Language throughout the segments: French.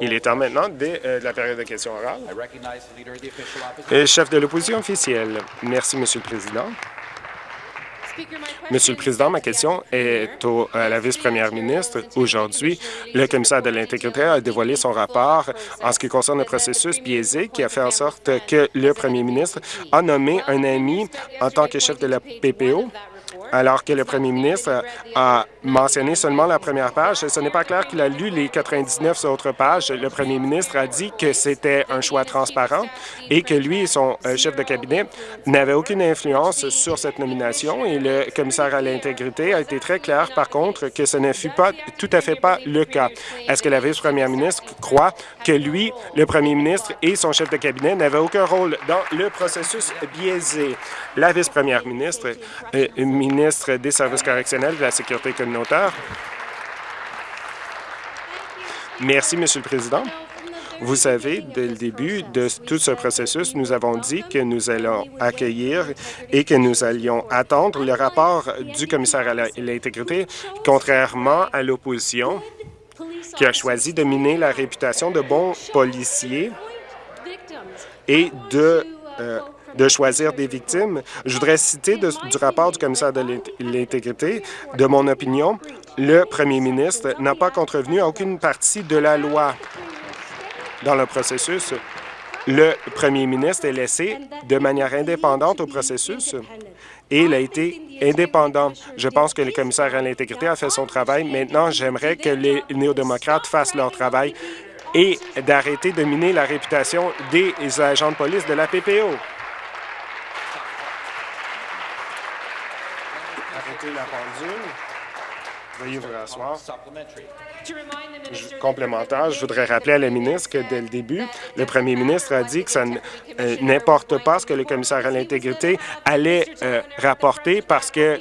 Il est temps maintenant de, euh, de la période de questions orales. Le chef de l'opposition officielle. Merci, Monsieur le Président. Monsieur le Président, ma question est au, à la vice-première ministre. Aujourd'hui, le commissaire de l'Intégrité a dévoilé son rapport en ce qui concerne le processus biaisé qui a fait en sorte que le premier ministre a nommé un ami en tant que chef de la PPO alors que le premier ministre a mentionné seulement la première page. Ce n'est pas clair qu'il a lu les 99 autres pages. Le premier ministre a dit que c'était un choix transparent et que lui et son euh, chef de cabinet n'avaient aucune influence sur cette nomination. Et le commissaire à l'intégrité a été très clair, par contre, que ce ne fut pas tout à fait pas le cas. Est-ce que la vice-première ministre croit que lui, le premier ministre et son chef de cabinet n'avaient aucun rôle dans le processus biaisé? La vice-première ministre, euh, ministre des Services correctionnels de la Sécurité communautaire. Merci, Monsieur le Président. Vous savez, dès le début de tout ce processus, nous avons dit que nous allons accueillir et que nous allions attendre le rapport du commissaire à l'intégrité, contrairement à l'opposition qui a choisi de miner la réputation de bons policiers et de euh, de choisir des victimes. Je voudrais citer du rapport du commissaire de l'Intégrité, de mon opinion, le premier ministre n'a pas contrevenu à aucune partie de la loi dans le processus. Le premier ministre est laissé de manière indépendante au processus et il a été indépendant. Je pense que le commissaire à l'intégrité a fait son travail. Maintenant, j'aimerais que les néo-démocrates fassent leur travail et d'arrêter de miner la réputation des agents de police de la PPO. La pendule. Veuillez vous rasseoir. complémentaire, je voudrais rappeler à la ministre que dès le début, le premier ministre a dit que ça euh, n'importe pas ce que le commissaire à l'intégrité allait euh, rapporter parce que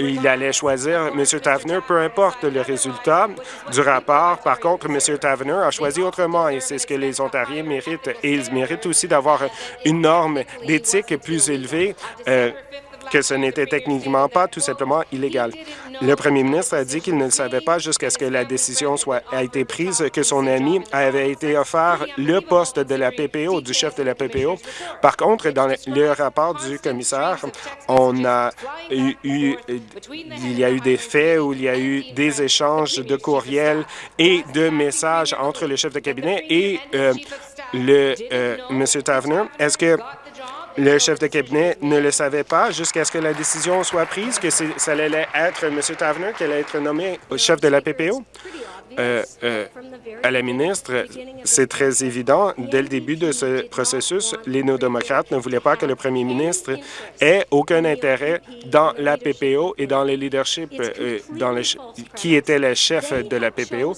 il allait choisir M. Tavener, peu importe le résultat du rapport. Par contre, M. Tavener a choisi autrement et c'est ce que les Ontariens méritent. Et ils méritent aussi d'avoir une norme d'éthique plus élevée euh, que ce n'était techniquement pas tout simplement illégal. Le premier ministre a dit qu'il ne le savait pas jusqu'à ce que la décision soit a été prise que son ami avait été offert le poste de la PPO, du chef de la PPO. Par contre, dans le rapport du commissaire, on a eu, il y a eu des faits où il y a eu des échanges de courriels et de messages entre le chef de cabinet et euh, le euh, M. Tavener. Est-ce que le chef de cabinet ne le savait pas jusqu'à ce que la décision soit prise, que ça allait être M. Tavener qui allait être nommé chef de la PPO. Euh, euh, à la ministre, c'est très évident. Dès le début de ce processus, les néo-démocrates ne voulaient pas que le premier ministre ait aucun intérêt dans la PPO et dans le leadership, euh, dans le, qui était le chef de la PPO.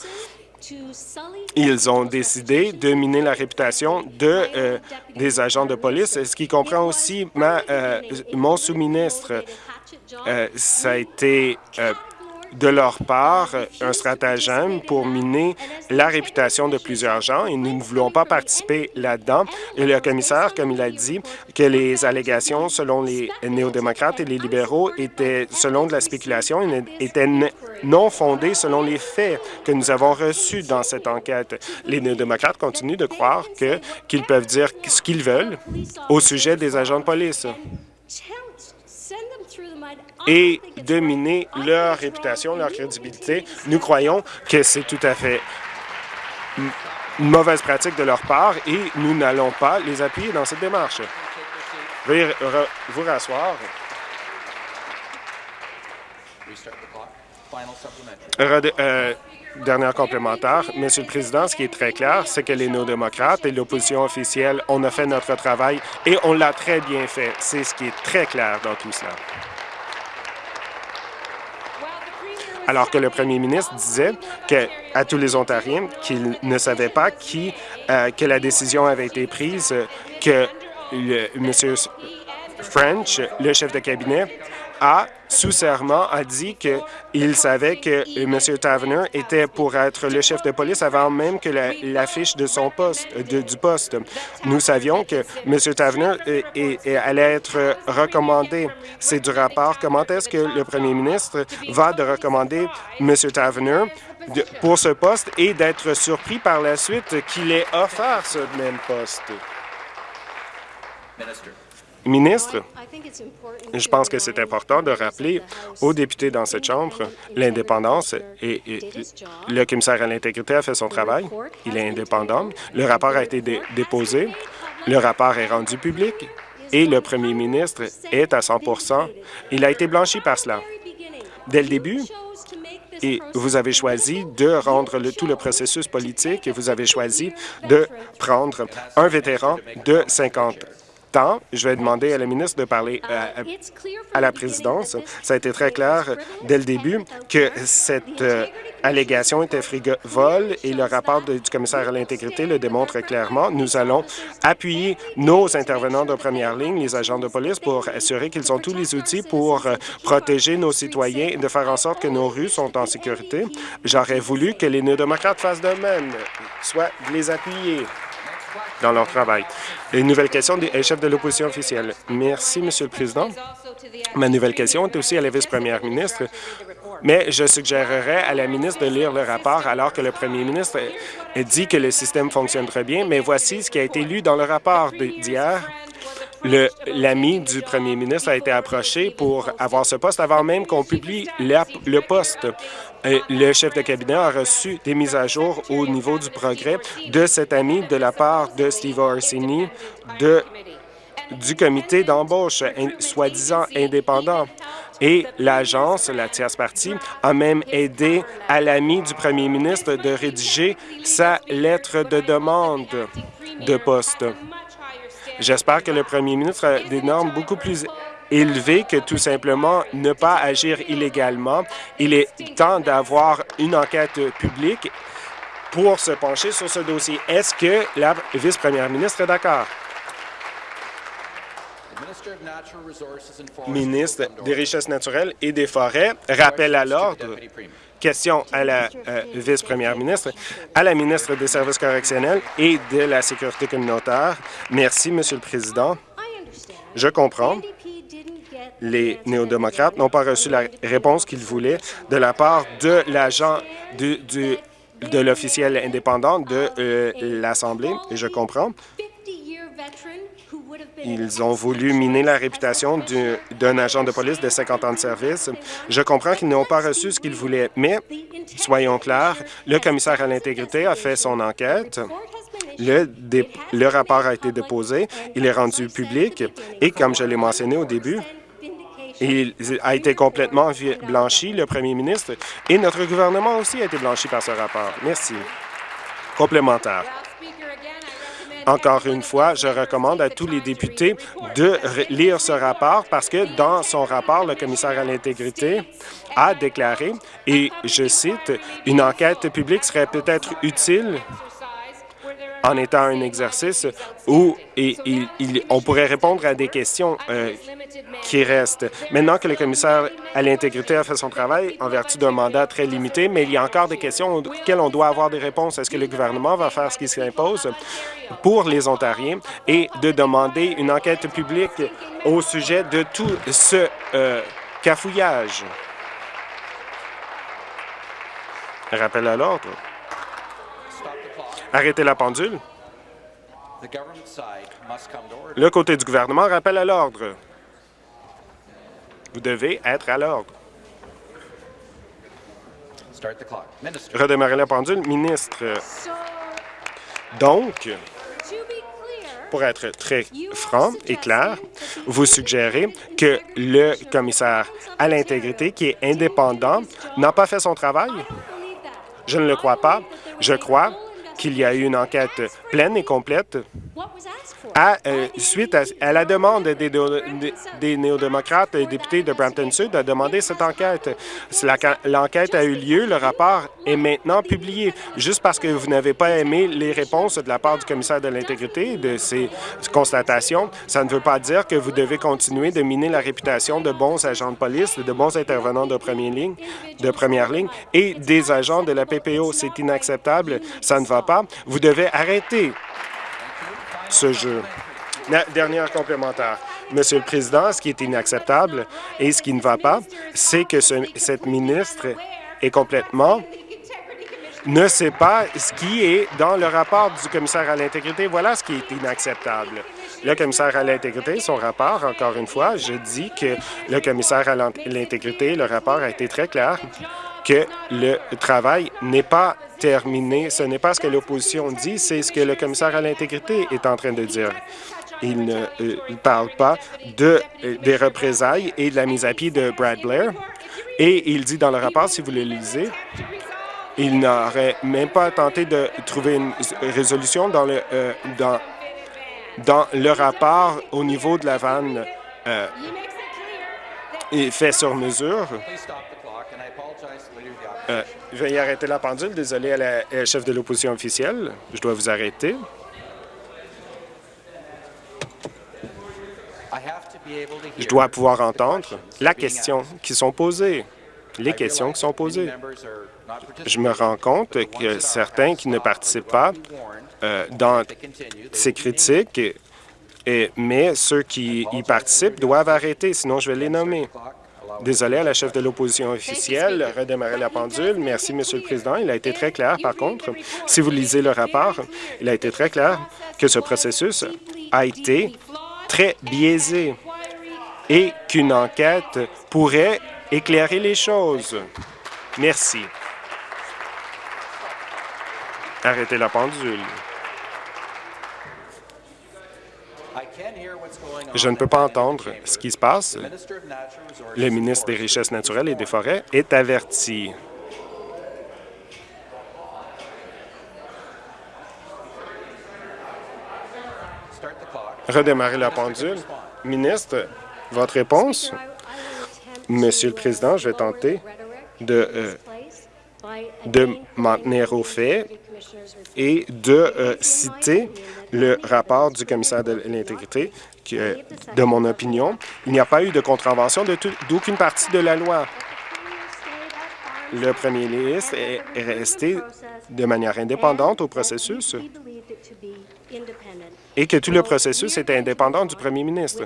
Ils ont décidé de miner la réputation de, euh, des agents de police, ce qui comprend aussi ma, euh, mon sous-ministre. Euh, ça a été de leur part un stratagème pour miner la réputation de plusieurs gens et nous ne voulons pas participer là-dedans. Le commissaire, comme il a dit, que les allégations selon les néo-démocrates et les libéraux étaient, selon de la spéculation, étaient non fondées selon les faits que nous avons reçus dans cette enquête. Les néo-démocrates continuent de croire qu'ils peuvent dire ce qu'ils veulent au sujet des agents de police et de miner leur réputation, leur crédibilité. Nous croyons que c'est tout à fait une mauvaise pratique de leur part et nous n'allons pas les appuyer dans cette démarche. Veuillez vous rasseoir. Euh, dernière complémentaire. Monsieur le Président, ce qui est très clair, c'est que les néo-démocrates et l'opposition officielle, on a fait notre travail et on l'a très bien fait. C'est ce qui est très clair dans tout cela. Alors que le premier ministre disait que, à tous les Ontariens qu'il ne savait pas qui, euh, que la décision avait été prise, que le, M. French, le chef de cabinet, a, sous serment, a dit qu'il savait que M. Tavener était pour être le chef de police avant même que l'affiche de son poste, du poste. Nous savions que M. Tavener allait être recommandé. C'est du rapport. Comment est-ce que le premier ministre va de recommander M. Tavener pour ce poste et d'être surpris par la suite qu'il ait offert ce même poste? Ministre, je pense que c'est important de rappeler aux députés dans cette Chambre l'indépendance et, le commissaire à l'intégrité a fait son travail. Il est indépendant. Le rapport a été déposé. Le rapport est rendu public et le premier ministre est à 100% Il a été blanchi par cela. Dès le début, et vous avez choisi de rendre le, tout le processus politique et vous avez choisi de prendre un vétéran de 50 je vais demander à la ministre de parler euh, à, la présidence. Ça a été très clair dès le début que cette euh, allégation était frigole et le rapport du commissaire à l'intégrité le démontre clairement. Nous allons appuyer nos intervenants de première ligne, les agents de police, pour assurer qu'ils ont tous les outils pour euh, protéger nos citoyens et de faire en sorte que nos rues sont en sécurité. J'aurais voulu que les néo-démocrates fassent de même, soit de les appuyer dans leur travail. Une nouvelle question des chefs de l'opposition officielle. Merci, Monsieur le Président. Ma nouvelle question est aussi à la vice-première ministre, mais je suggérerais à la ministre de lire le rapport alors que le premier ministre dit que le système fonctionne très bien, mais voici ce qui a été lu dans le rapport d'hier. L'ami du premier ministre a été approché pour avoir ce poste avant même qu'on publie le poste. Le chef de cabinet a reçu des mises à jour au niveau du progrès de cet ami de la part de Steve Orsini du comité d'embauche soi-disant indépendant. Et l'agence, la tierce partie, a même aidé à l'ami du premier ministre de rédiger sa lettre de demande de poste. J'espère que le premier ministre a des normes beaucoup plus élevées que tout simplement ne pas agir illégalement. Il est temps d'avoir une enquête publique pour se pencher sur ce dossier. Est-ce que la vice-première ministre est d'accord? Ministre des Richesses naturelles et des Forêts, rappel à l'ordre. Question à la euh, vice-première ministre, à la ministre des Services correctionnels et de la Sécurité communautaire. Merci, Monsieur le Président. Je comprends. Les néo-démocrates n'ont pas reçu la réponse qu'ils voulaient de la part de l'agent de l'officiel indépendant de euh, l'Assemblée, je comprends. Ils ont voulu miner la réputation d'un agent de police de 50 ans de service. Je comprends qu'ils n'ont pas reçu ce qu'ils voulaient, mais soyons clairs, le commissaire à l'intégrité a fait son enquête. Le, rapport a été déposé, il est rendu public et, comme je l'ai mentionné au début, il a été complètement blanchi, le premier ministre, et notre gouvernement aussi a été blanchi par ce rapport. Merci. Complémentaire. Encore une fois, je recommande à tous les députés de lire ce rapport parce que dans son rapport, le commissaire à l'intégrité a déclaré, et je cite, « Une enquête publique serait peut-être utile en étant un exercice où on pourrait répondre à des questions euh, qui restent. Maintenant que le commissaire à l'intégrité a fait son travail en vertu d'un mandat très limité, mais il y a encore des questions auxquelles on doit avoir des réponses. Est-ce que le gouvernement va faire ce qui s'impose pour les Ontariens et de demander une enquête publique au sujet de tout ce euh, cafouillage? Rappel à l'ordre. Arrêtez la pendule. Le côté du gouvernement rappelle à l'ordre. Vous devez être à l'ordre. Redémarrer la pendule. Ministre, donc, pour être très franc et clair, vous suggérez que le commissaire à l'intégrité, qui est indépendant, n'a pas fait son travail? Je ne le crois pas. Je crois qu'il y a eu une enquête pleine et complète. euh, suite à, la demande des, néo-démocrates et députés de Brampton Sud a demandé cette enquête. L'enquête a eu lieu, le rapport est maintenant publié. Juste parce que vous n'avez pas aimé les réponses de la part du commissaire de l'intégrité de ces constatations, ça ne veut pas dire que vous devez continuer de miner la réputation de bons agents de police, de bons intervenants de première ligne, de première ligne et des agents de la PPO. C'est inacceptable, ça ne va pas. Vous devez arrêter ce jeu. Dernière complémentaire. Monsieur le Président, ce qui est inacceptable et ce qui ne va pas, c'est que cette ministre est complètement ne sait pas ce qui est dans le rapport du commissaire à l'intégrité. Voilà ce qui est inacceptable. Le commissaire à l'intégrité, son rapport, encore une fois, je dis que le commissaire à l'intégrité, le rapport a été très clair que le travail n'est pas terminé. Ce n'est pas ce que l'opposition dit, c'est ce que le commissaire à l'intégrité est en train de dire. Il ne euh, parle pas de, euh, des représailles et de la mise à pied de Brad Blair. Et il dit dans le rapport, si vous le lisez, il n'aurait même pas tenté de trouver une résolution dans le, euh, dans, dans le rapport au niveau de la vanne fait sur mesure. Euh, veuillez arrêter la pendule. Désolé à la chef de l'opposition officielle. Je dois vous arrêter. Je dois pouvoir entendre la question qui sont posées, les questions qui sont posées. Je me rends compte que certains qui ne participent pas euh, dans ces critiques, et, mais ceux qui y participent doivent arrêter, sinon je vais les nommer. Désolé à la chef de l'opposition officielle, redémarrer la pendule. Merci, Monsieur le Président. Il a été très clair, par contre, si vous lisez le rapport, il a été très clair que ce processus a été très biaisé et qu'une enquête pourrait éclairer les choses. Merci. Arrêtez la pendule. Je ne peux pas entendre ce qui se passe. Le ministre des Richesses naturelles et des Forêts est averti. Redémarrer la pendule. Ministre, votre réponse? Monsieur le Président, je vais tenter de, euh, de m'en tenir aux faits et de euh, citer le rapport du commissaire de l'intégrité de mon opinion, il n'y a pas eu de contravention d'aucune partie de la loi. Le premier ministre est resté de manière indépendante au processus et que tout le processus était indépendant du premier ministre.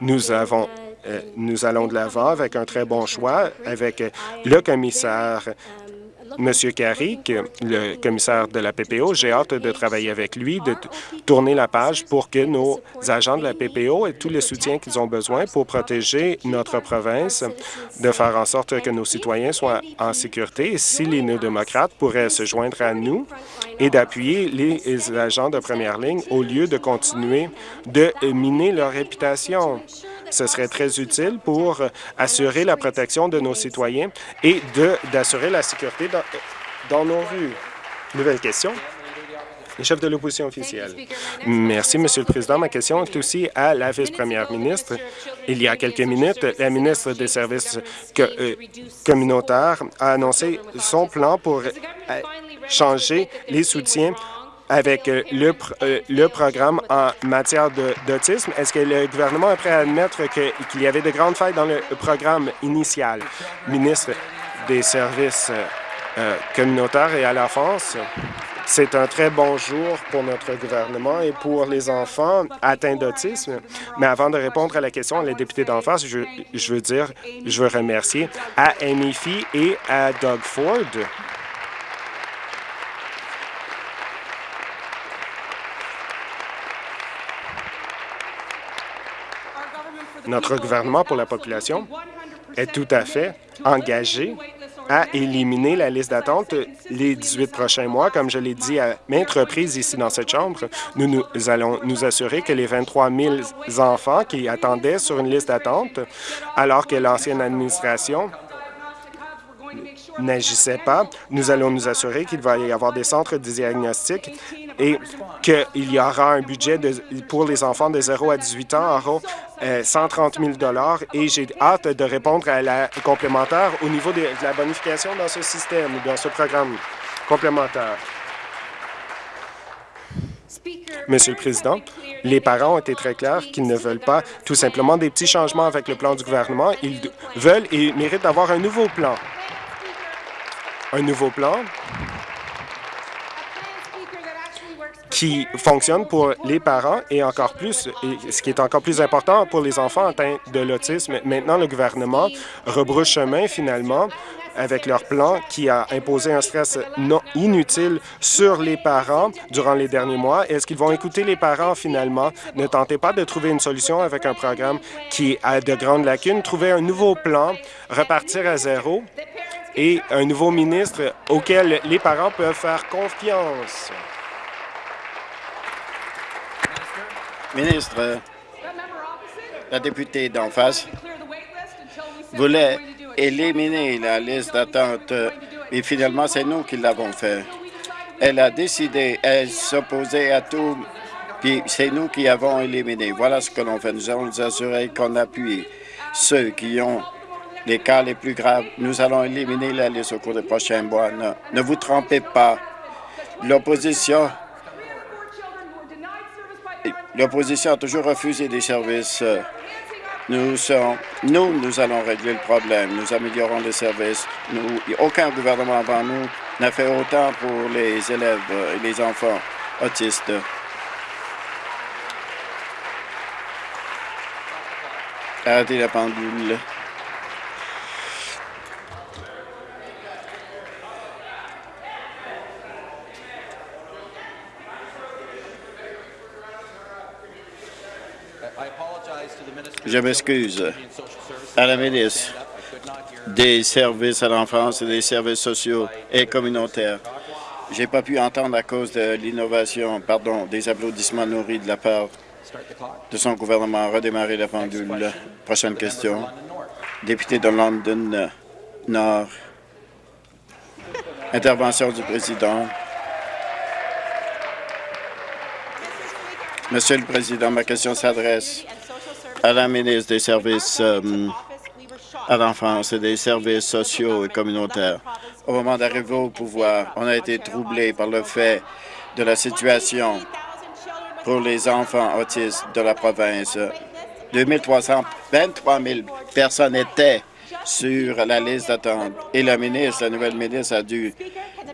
Nous avons euh, nous allons de l'avant avec un très bon choix, avec le commissaire Monsieur Carrick, le commissaire de la PPO, j'ai hâte de travailler avec lui, de tourner la page pour que nos agents de la PPO aient tout le soutien qu'ils ont besoin pour protéger notre province, de faire en sorte que nos citoyens soient en sécurité. Si les néo-démocrates pourraient se joindre à nous et d'appuyer les agents de première ligne au lieu de continuer de miner leur réputation. Ce serait très utile pour assurer la protection de nos citoyens et d'assurer la sécurité dans, dans nos rues. Nouvelle question. Le chef de l'opposition officielle. Merci, Monsieur le Président. Ma question est aussi à la vice-première ministre. Il y a quelques minutes, la ministre des Services euh, communautaires a annoncé son plan pour euh, changer les soutiens avec euh, le, euh, le programme en matière d'autisme. Est-ce que le gouvernement est prêt à admettre qu'il y avait de grandes failles dans le programme initial? Ministre des Services euh, communautaires et à la France, c'est un très bon jour pour notre gouvernement et pour les enfants atteints d'autisme. Mais avant de répondre à la question les députés d'en face, je, je veux dire, je veux remercier à et à Doug Ford Notre gouvernement pour la population est tout à fait engagé à éliminer la liste d'attente les 18 prochains mois. Comme je l'ai dit à maintes reprises ici dans cette Chambre, nous, allons nous assurer que les 23 000 enfants qui attendaient sur une liste d'attente, alors que l'ancienne administration n'agissait pas. Nous allons nous assurer qu'il va y avoir des centres de diagnostic et qu'il y aura un budget pour les enfants de 0 à 18 ans auront 130 000 et j'ai hâte de répondre à la complémentaire au niveau de la bonification dans ce système, dans ce programme complémentaire. Monsieur le Président, les parents ont été très clairs qu'ils ne veulent pas tout simplement des petits changements avec le plan du gouvernement. Ils veulent et méritent d'avoir un nouveau plan. Un nouveau plan qui fonctionne pour les parents et encore plus, ce qui est encore plus important pour les enfants atteints de l'autisme. Maintenant, le gouvernement rebrouche chemin finalement avec leur plan qui a imposé un stress inutile sur les parents durant les derniers mois. Est-ce qu'ils vont écouter les parents finalement? Ne tentez pas de trouver une solution avec un programme qui a de grandes lacunes. Trouvez un nouveau plan, repartir à zéro et un nouveau ministre auquel les parents peuvent faire confiance. Ministre, la députée d'en face voulait éliminer la liste d'attente et finalement, c'est nous qui l'avons fait. Elle a décidé, elle s'opposait à tout, puis c'est nous qui avons éliminé. Voilà ce que l'on fait. Nous allons nous assurer qu'on appuie ceux qui ont les cas les plus graves. Nous allons éliminer la liste au cours des prochains mois. Ne, ne vous trompez pas. L'opposition l'opposition a toujours refusé des services nous, nous, nous allons régler le problème. Nous améliorons les services. Aucun gouvernement avant nous n'a fait autant pour les élèves et les enfants autistes. Arrêtez la pendule. Je m'excuse à la ministre des services à l'enfance et des services sociaux et communautaires. Je n'ai pas pu entendre à cause de l'innovation, pardon, des applaudissements nourris de la part de son gouvernement. Redémarrer la pendule. Prochaine question. Député de London Nord. Intervention du président. Monsieur le Président, ma question s'adresse à la ministre des Services euh, à l'enfance et des services sociaux et communautaires. Au moment d'arriver au pouvoir, on a été troublé par le fait de la situation pour les enfants autistes de la province. 2323 000 personnes étaient sur la liste d'attente et la ministre, la nouvelle ministre, a dû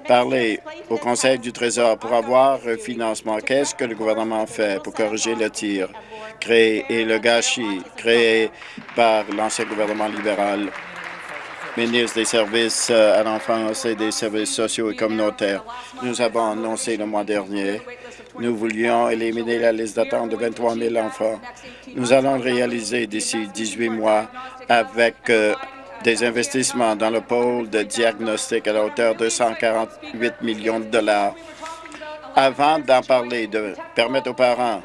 parler au Conseil du Trésor pour avoir un financement. Qu'est-ce que le gouvernement fait pour corriger le tir créé et le gâchis créé par l'ancien gouvernement libéral? ministre des Services euh, à l'enfance et des services sociaux et communautaires. Nous avons annoncé le mois dernier nous voulions éliminer la liste d'attente de 23 000 enfants. Nous allons le réaliser d'ici 18 mois avec euh, des investissements dans le pôle de diagnostic à la hauteur de 148 millions de dollars. Avant d'en parler, de permettre aux parents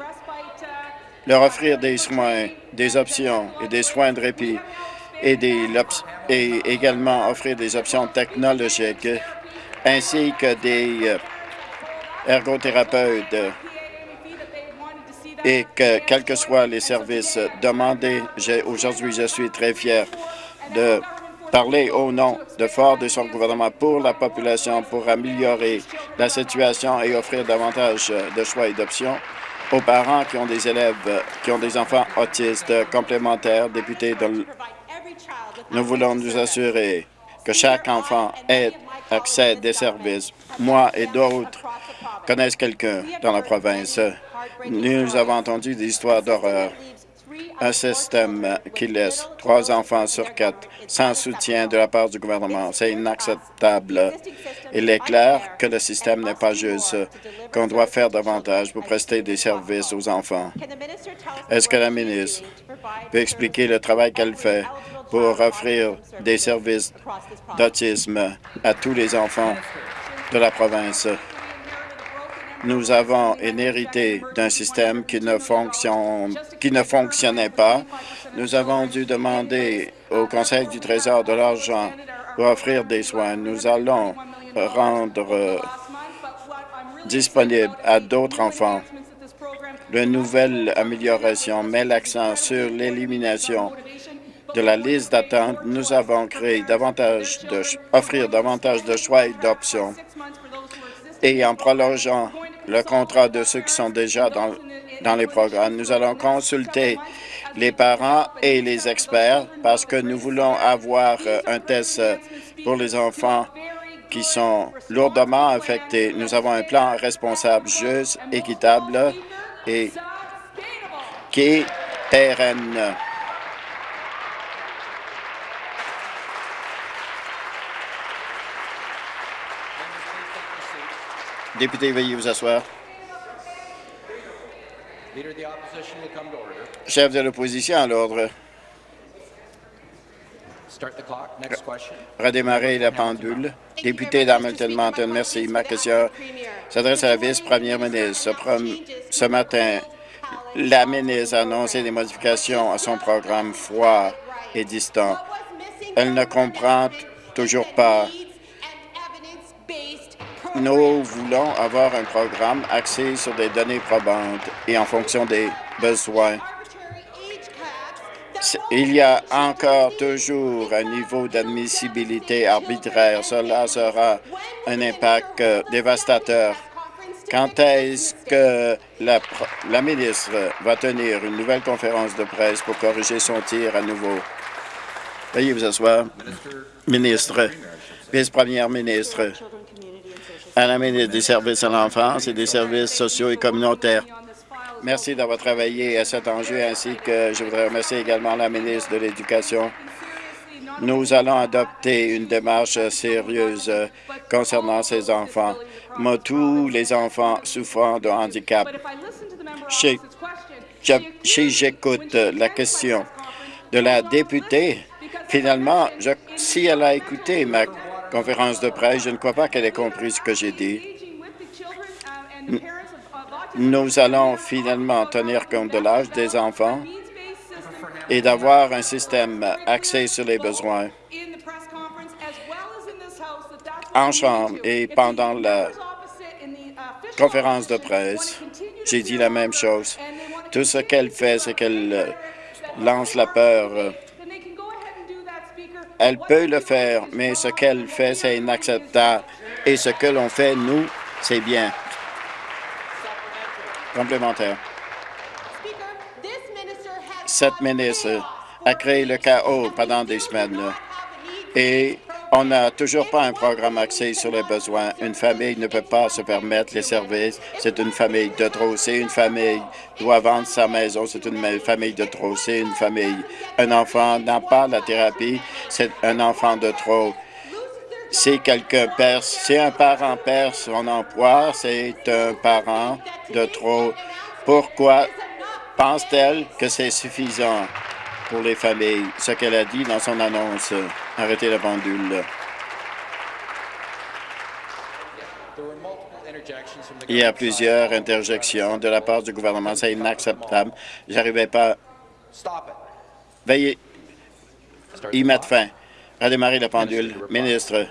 leur offrir des soins, des options et des soins de répit et, et également offrir des options technologiques ainsi que des euh, ergothérapeutes et que, quels que soient les services demandés, aujourd'hui, je suis très fier de parler au nom de Ford et son gouvernement pour la population, pour améliorer la situation et offrir davantage de choix et d'options aux parents qui ont des élèves, qui ont des enfants autistes complémentaires, députés. Nous voulons nous assurer que chaque enfant ait accès à des services. Moi et d'autres connaissent quelqu'un dans la province. Nous avons entendu des histoires d'horreur un système qui laisse trois enfants sur quatre sans soutien de la part du gouvernement. C'est inacceptable. Il est clair que le système n'est pas juste, qu'on doit faire davantage pour prester des services aux enfants. Est-ce que la ministre peut expliquer le travail qu'elle fait pour offrir des services d'autisme à tous les enfants de la province? Nous avons hérité d'un système qui ne, fonctionne, qui ne fonctionnait pas. Nous avons dû demander au Conseil du Trésor de l'argent pour offrir des soins. Nous allons rendre euh, disponible à d'autres enfants. De nouvelles améliorations met l'accent sur l'élimination de la liste d'attente. Nous avons créé davantage de offrir davantage de choix et d'options. Et en prolongeant le contrat de ceux qui sont déjà dans, dans les programmes, nous allons consulter les parents et les experts parce que nous voulons avoir euh, un test euh, pour les enfants qui sont lourdement affectés. Nous avons un plan responsable, juste, équitable et qui est pérenne. Député, veuillez vous asseoir. Chef de l'opposition à l'ordre. Redémarrer la pendule. Député d'Hamilton Mountain, merci. Ma question s'adresse à la vice-première ministre. Ce, matin, la ministre a annoncé des modifications à son programme froid et distant. Elle ne comprend toujours pas nous voulons avoir un programme axé sur des données probantes et en fonction des besoins. Il y a encore toujours un niveau d'admissibilité arbitraire. Cela sera un impact euh, dévastateur. Quand est-ce que la, la, ministre va tenir une nouvelle conférence de presse pour corriger son tir à nouveau? Veuillez vous asseoir. Ministre, vice-première ministre, à la ministre des services à l'enfance et des services sociaux et communautaires. Merci d'avoir travaillé à cet enjeu, ainsi que je voudrais remercier également la ministre de l'Éducation. Nous allons adopter une démarche sérieuse concernant ces enfants, tous les enfants souffrant de handicap. Si j'écoute la question de la députée, finalement, si elle a écouté ma conférence de presse. Je ne crois pas qu'elle ait compris ce que j'ai dit. Nous allons finalement tenir compte de l'âge des enfants et d'avoir un système axé sur les besoins. En chambre et pendant la conférence de presse, j'ai dit la même chose. Tout ce qu'elle fait, c'est qu'elle lance la peur elle peut le faire, mais ce qu'elle fait, c'est inacceptable. Et ce que l'on fait, nous, c'est bien. Complémentaire. Cette ministre a créé le chaos pendant des semaines et on n'a toujours pas un programme axé sur les besoins. Une famille ne peut pas se permettre les services. C'est une famille de trop. C'est une famille doit vendre sa maison. C'est une famille de trop. C'est une famille. Un enfant n'a pas la thérapie. C'est un enfant de trop. Si quelqu'un perd, si un parent perd son emploi, c'est un parent de trop. Pourquoi pense-t-elle que c'est suffisant? Pour les familles, ce qu'elle a dit dans son annonce. Arrêtez la pendule. Il y a plusieurs interjections de la part du gouvernement. C'est inacceptable. J'arrivais pas. Veuillez y mettre fin. Redémarrer la pendule. Ministre,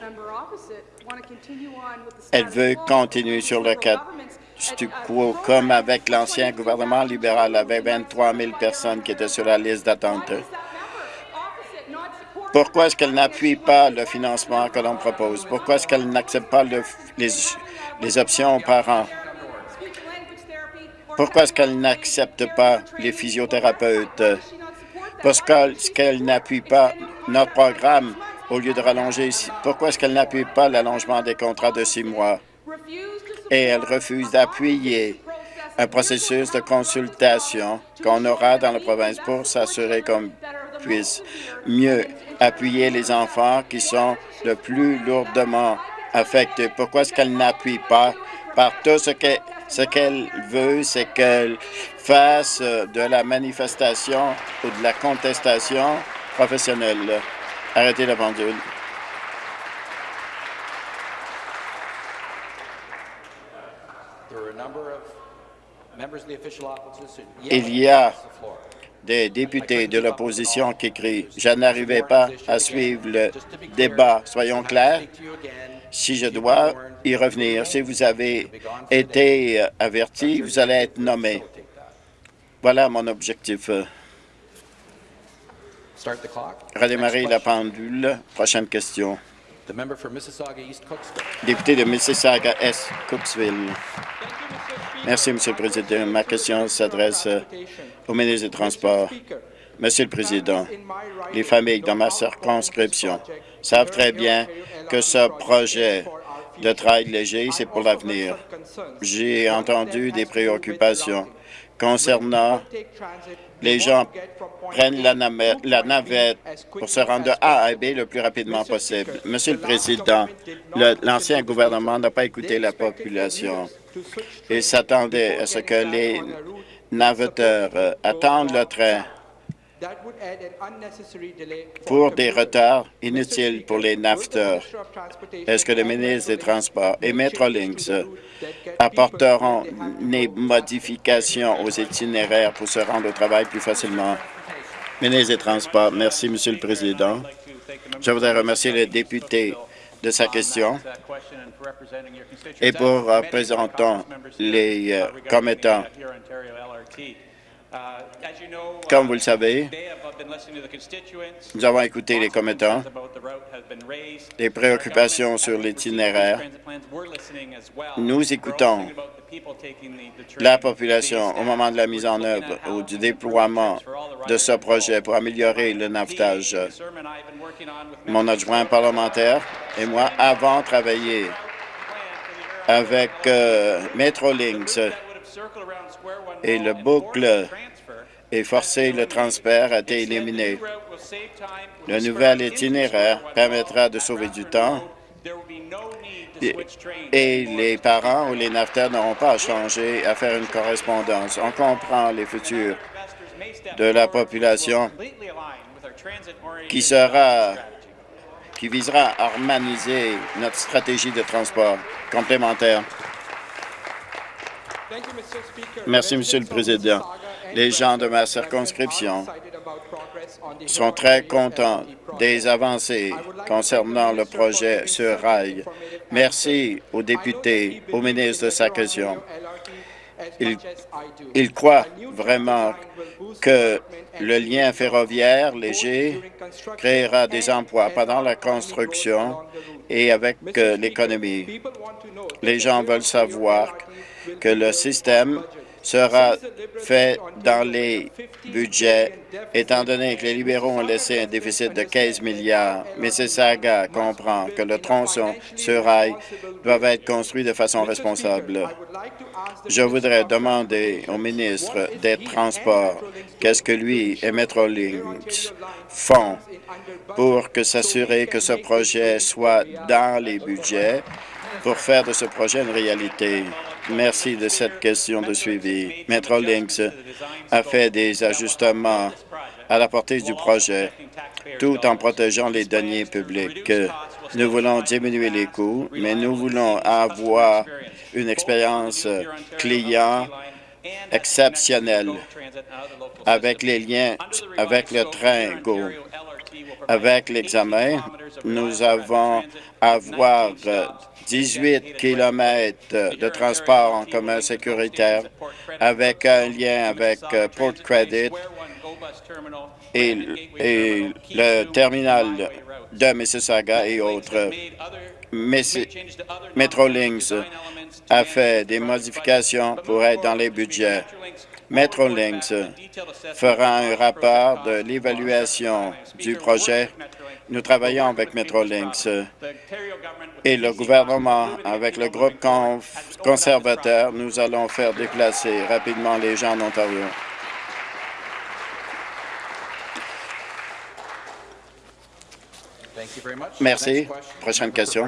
elle veut continuer sur le comme avec l'ancien gouvernement libéral, avec 23 000 personnes qui étaient sur la liste d'attente. Pourquoi est-ce qu'elle n'appuie pas le financement que l'on propose? Pourquoi est-ce qu'elle n'accepte pas les, les options aux parents? Pourquoi est-ce qu'elle n'accepte pas les physiothérapeutes? Parce qu'elle n'appuie pas notre programme au lieu de rallonger. Pourquoi est-ce qu'elle n'appuie pas l'allongement des contrats de six mois? Et elle refuse d'appuyer un processus de consultation qu'on aura dans la province pour s'assurer qu'on puisse mieux appuyer les enfants qui sont le plus lourdement affectés. Pourquoi est-ce qu'elle n'appuie pas par tout ce qu'elle ce veut, c'est qu'elle fasse de la manifestation ou de la contestation professionnelle. Arrêtez la pendule. Il y a des députés de l'opposition qui crient « Je n'arrivais pas à suivre le débat. » Soyons clairs, si je dois y revenir, si vous avez été averti, vous allez être nommé. Voilà mon objectif. Redémarrer la pendule. Prochaine question. Député de Mississauga-Est, Cooksville. Merci, Monsieur le Président. Ma question s'adresse au ministre des Transports. Monsieur le Président, les familles dans ma circonscription savent très bien que ce projet de travail léger, c'est pour l'avenir. J'ai entendu des préoccupations concernant les gens prennent la navette, pour se rendre de A à B le plus rapidement possible. Monsieur le Président, l'ancien gouvernement n'a pas écouté la population. Il s'attendait à ce que les navetteurs attendent le train pour des retards inutiles pour les naveteurs. Est-ce que le ministre des Transports et Metrolinx apporteront des modifications aux itinéraires pour se rendre au travail plus facilement? Ministre des Transports, merci, Monsieur le Président. Je voudrais remercier le député de sa question et pour représentant les euh, commettants comme vous le savez, nous avons écouté les commettants, les préoccupations sur l'itinéraire. Nous écoutons la population au moment de la mise en œuvre ou du déploiement de ce projet pour améliorer le navetage. Mon adjoint parlementaire et moi avons travaillé avec euh, Metrolinx et le boucle et forcer le transfert a été éliminé. Le nouvel itinéraire permettra de sauver du temps et les parents ou les naveteurs n'auront pas à changer, à faire une correspondance. On comprend les futurs de la population qui sera qui visera à harmoniser notre stratégie de transport complémentaire. Merci, Monsieur le Président. Les gens de ma circonscription sont très contents des avancées concernant le projet sur rail. Merci aux députés, au ministre de sa question. Il, croit vraiment que le lien ferroviaire léger créera des emplois pendant la construction et avec euh, l'économie. Les gens veulent savoir que le système sera fait dans les budgets, étant donné que les libéraux ont laissé un déficit de 15 milliards. Mississauga comprend que le tronçon sur rail doit être construit de façon responsable. Je voudrais demander au ministre des Transports qu'est-ce que lui et Metrolinx font pour s'assurer que ce projet soit dans les budgets pour faire de ce projet une réalité. Merci de cette question de suivi. Metrolinx a fait des ajustements à la portée du projet, tout en protégeant les deniers publics. Nous voulons diminuer les coûts, mais nous voulons avoir une expérience client exceptionnelle avec les liens avec le train Go. Avec l'examen, nous avons avoir 18 kilomètres de transport en commun sécuritaire avec un lien avec euh, Port Credit et, le terminal de Mississauga et autres. Metrolinx a fait des modifications pour être dans les budgets. Metrolinx fera un rapport de l'évaluation du projet nous travaillons avec Metrolinx et le gouvernement, avec le groupe conservateur, nous allons faire déplacer rapidement les gens en Ontario. Merci. Prochaine question.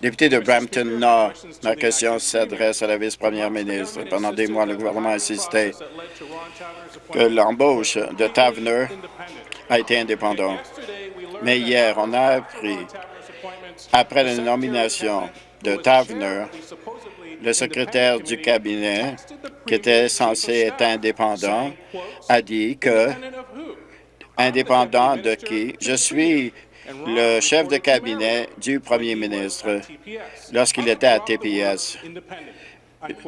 Député de Brampton Nord, ma question s'adresse à la vice-première ministre. Pendant des mois, le gouvernement a insisté que l'embauche de Tavener a été indépendante. Mais hier, on a appris, après la nomination de Tavener, le secrétaire du cabinet, qui était censé être indépendant, a dit que indépendant de qui? Je suis le chef de cabinet du premier ministre lorsqu'il était à TPS.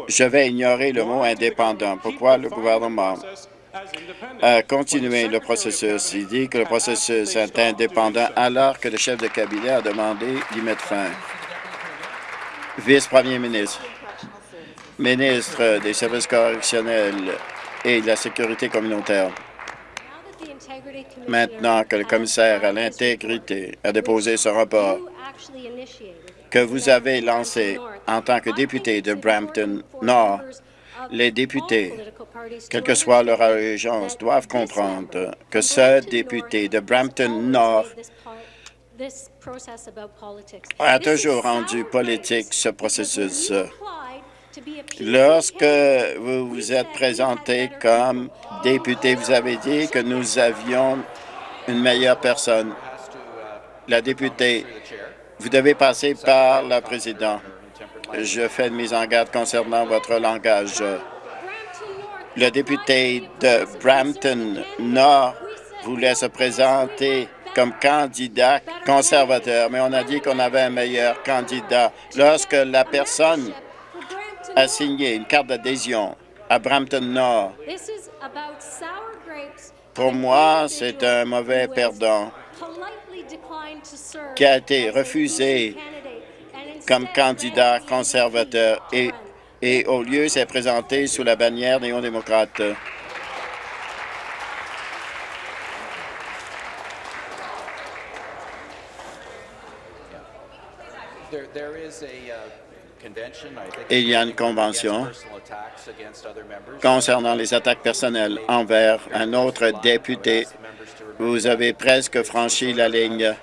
Je vais ignorer le mot indépendant. Pourquoi le gouvernement a continué le processus? Il dit que le processus est indépendant alors que le chef de cabinet a demandé d'y mettre fin. Vice-premier ministre, ministre des services correctionnels et de la sécurité communautaire. Maintenant que le commissaire à l'intégrité a déposé ce rapport que vous avez lancé en tant que député de Brampton Nord, les députés, quelle que soit leur allégeance, doivent comprendre que ce député de Brampton Nord a toujours rendu politique ce processus. Lorsque vous vous êtes présenté comme député, vous avez dit que nous avions une meilleure personne. La députée, vous devez passer par la présidente. Je fais une mise en garde concernant votre langage. Le député de Brampton Nord voulait se présenter comme candidat conservateur, mais on a dit qu'on avait un meilleur candidat. Lorsque la personne a signé une carte d'adhésion à Brampton Nord. Pour moi, c'est un mauvais perdant qui a été refusé comme candidat conservateur et, et au lieu s'est présenté sous la bannière néo-démocrate. il y a une convention concernant les attaques personnelles envers un autre député. Vous avez presque franchi la ligne.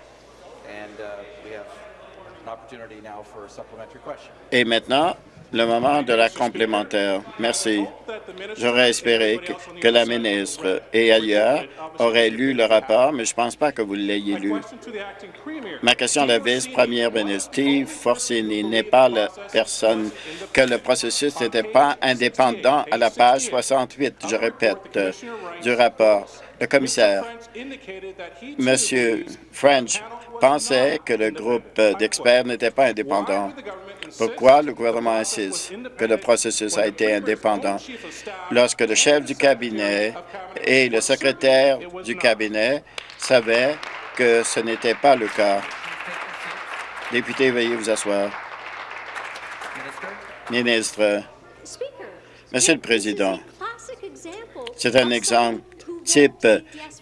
Et maintenant, le moment de la complémentaire. Merci. J'aurais espéré que, la ministre et ailleurs auraient lu le rapport, mais je ne pense pas que vous l'ayez lu. Ma question à la vice-première ministre, Steve Forcini n'est pas la personne que le processus n'était pas indépendant à la page 68, je répète, du rapport. Le commissaire, M. French, pensait que le groupe d'experts n'était pas indépendant. Pourquoi le gouvernement insiste que le processus a été indépendant? Lorsque le chef du cabinet et le secrétaire du cabinet savaient que ce n'était pas le cas? Député, veuillez vous asseoir. Ministre, Monsieur le Président, c'est un exemple type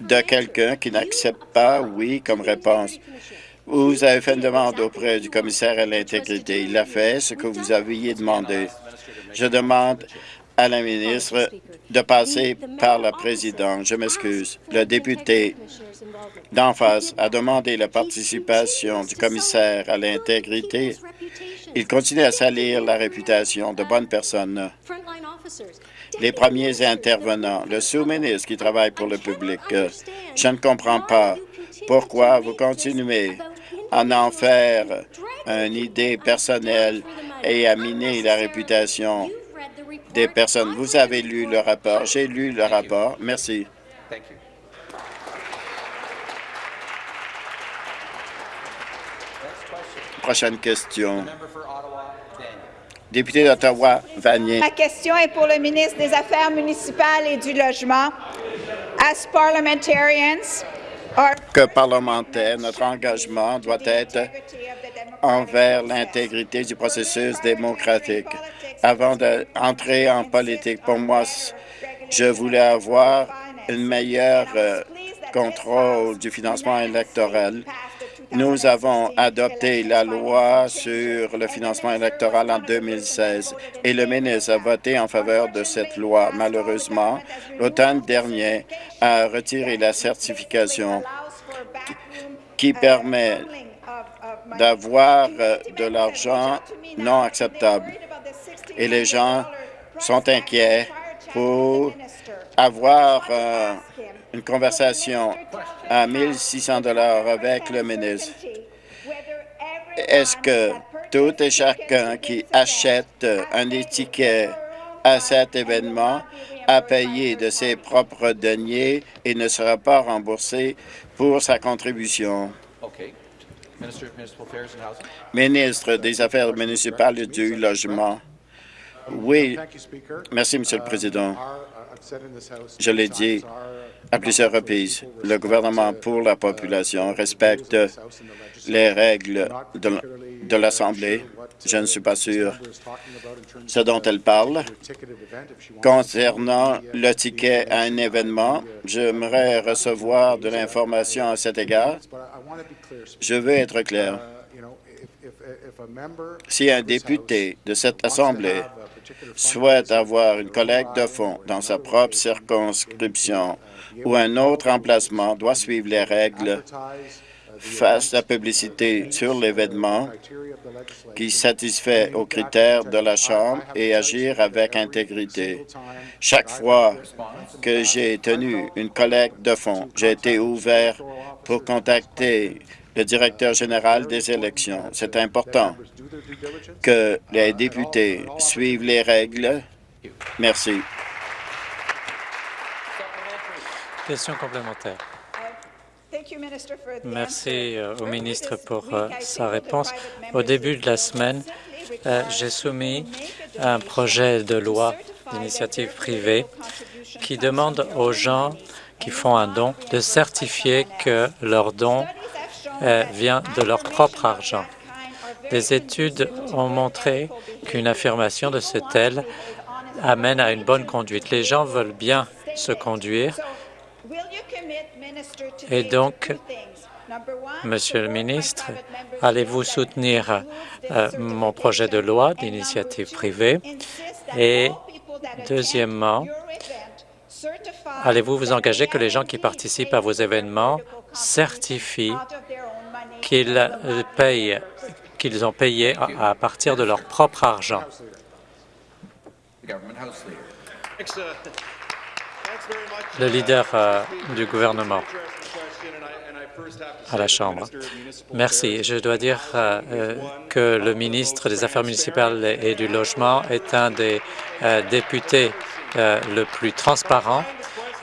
de quelqu'un qui n'accepte pas oui comme réponse. Vous avez fait une demande auprès du commissaire à l'intégrité. Il a fait ce que vous aviez demandé. Je demande à la ministre de passer par la présidente. Je m'excuse. Le député d'en face a demandé la participation du commissaire à l'intégrité. Il continue à salir la réputation de bonnes personnes. Les premiers intervenants, le sous-ministre qui travaille pour le public, je ne comprends pas pourquoi vous continuez à en faire une idée personnelle et à miner la réputation des personnes. Vous avez lu le rapport. J'ai lu le rapport. Merci. Prochaine question. Député d'Ottawa, Vanier. Ma question est pour le ministre des Affaires municipales et du Logement. As parliamentarians, que parlementaire, notre engagement doit être envers l'intégrité du processus démocratique. Avant d'entrer en politique, pour moi, je voulais avoir un meilleur euh, contrôle du financement électoral. Nous avons adopté la loi sur le financement électoral en 2016 et le ministre a voté en faveur de cette loi. Malheureusement, l'automne dernier a retiré la certification qui permet d'avoir euh, de l'argent non acceptable. Et les gens sont inquiets pour avoir euh, une conversation à 1 600 avec le ministre. Est-ce que Tout et chacun qui achète un étiquet à cet événement a payé de ses propres deniers et ne sera pas remboursé pour sa contribution? Ministre des Affaires municipales et du Logement. Oui, merci, Monsieur le Président. Je l'ai dit à plusieurs reprises, le gouvernement pour la population respecte les règles de l'Assemblée. Je ne suis pas sûr ce dont elle parle. Concernant le ticket à un événement, j'aimerais recevoir de l'information à cet égard. Je veux être clair. Si un député de cette Assemblée souhaite avoir une collecte de fonds dans sa propre circonscription ou un autre emplacement doit suivre les règles, fasse la publicité sur l'événement qui satisfait aux critères de la Chambre et agir avec intégrité. Chaque fois que j'ai tenu une collecte de fonds, j'ai été ouvert pour contacter le directeur général des élections. C'est important que les députés suivent les règles. Merci. Question complémentaire. Merci euh, au ministre pour euh, sa réponse. Au début de la semaine, euh, j'ai soumis un projet de loi d'initiative privée qui demande aux gens qui font un don de certifier que leur don vient de leur propre argent. Des études ont montré qu'une affirmation de ce tel amène à une bonne conduite. Les gens veulent bien se conduire et donc, Monsieur le ministre, allez-vous soutenir euh, mon projet de loi d'initiative privée? Et deuxièmement, allez-vous vous engager que les gens qui participent à vos événements certifient qu'ils euh, qu'ils ont payé à partir de leur propre argent? le leader euh, du gouvernement à la Chambre. Merci. Je dois dire euh, que le ministre des Affaires municipales et du Logement est un des députés le plus transparent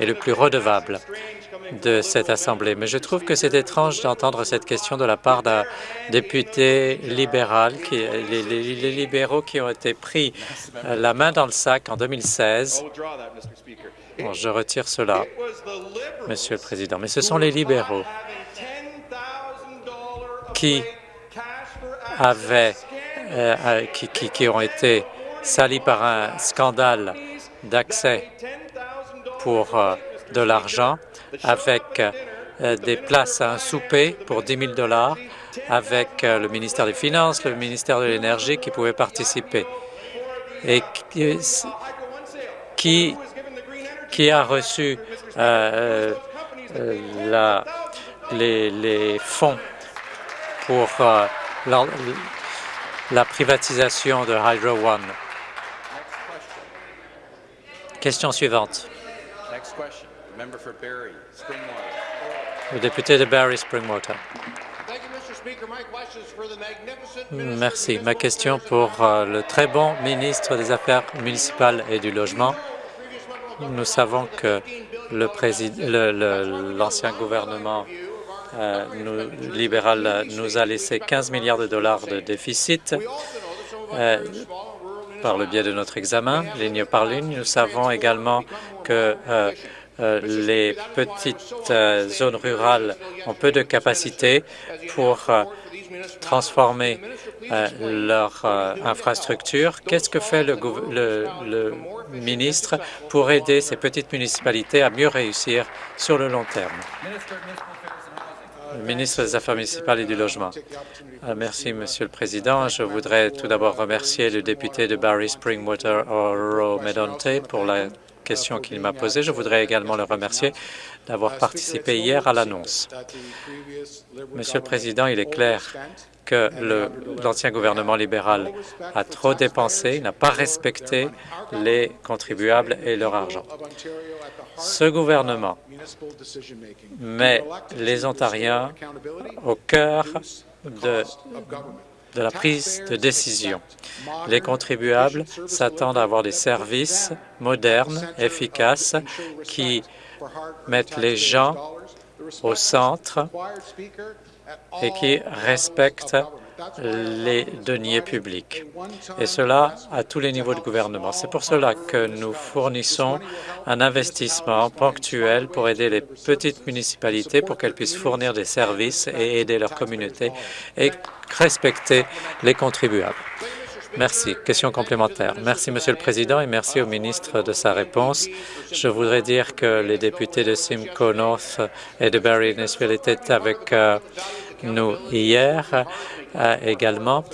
et le plus redevable de cette Assemblée. Mais je trouve que c'est étrange d'entendre cette question de la part d'un député libéral, qui, les, libéraux qui ont été pris la main dans le sac en 2016 je retire cela, Monsieur le Président. Mais ce sont les libéraux qui avaient, euh, euh, qui, ont été salis par un scandale d'accès pour euh, de l'argent avec des places à un souper pour 10 000 dollars avec le ministère des Finances, le ministère de l'Énergie qui pouvaient participer et qui qui a reçu euh, euh, la, les, fonds pour euh, la, privatisation de Hydro One. Question suivante. Le député de Barry Springwater. Merci. Ma question pour le très bon ministre des Affaires municipales et du Logement. Nous savons que l'ancien gouvernement euh, libéral nous a laissé 15 milliards de dollars de déficit euh, par le biais de notre examen, ligne par ligne. Nous savons également que euh, les petites zones rurales ont peu de capacité pour transformer euh, leur euh, infrastructure. Qu'est-ce que fait le, le, ministre pour aider ces petites municipalités à mieux réussir sur le long terme? Le ministre des Affaires municipales et du Logement. Euh, merci, Monsieur le Président. Je voudrais tout d'abord remercier le député de Barry Springwater, Oro Medonte, pour la question qu'il m'a posée. Je voudrais également le remercier d'avoir participé hier à l'annonce. Monsieur le Président, il est clair que l'ancien gouvernement libéral a trop dépensé, n'a pas respecté les contribuables et leur argent. Ce gouvernement met les Ontariens au cœur de de la prise de décision. Les contribuables s'attendent à avoir des services modernes, efficaces, qui mettent les gens au centre et qui respectent les deniers publics, et cela à tous les niveaux de gouvernement. C'est pour cela que nous fournissons un investissement ponctuel pour aider les petites municipalités pour qu'elles puissent fournir des services et aider leur communauté et respecter les contribuables. Merci. Question complémentaire. Merci, Monsieur le Président, et merci au ministre de sa réponse. Je voudrais dire que les députés de Simcoe North et de Barry Innisville étaient avec euh, nous hier euh, également.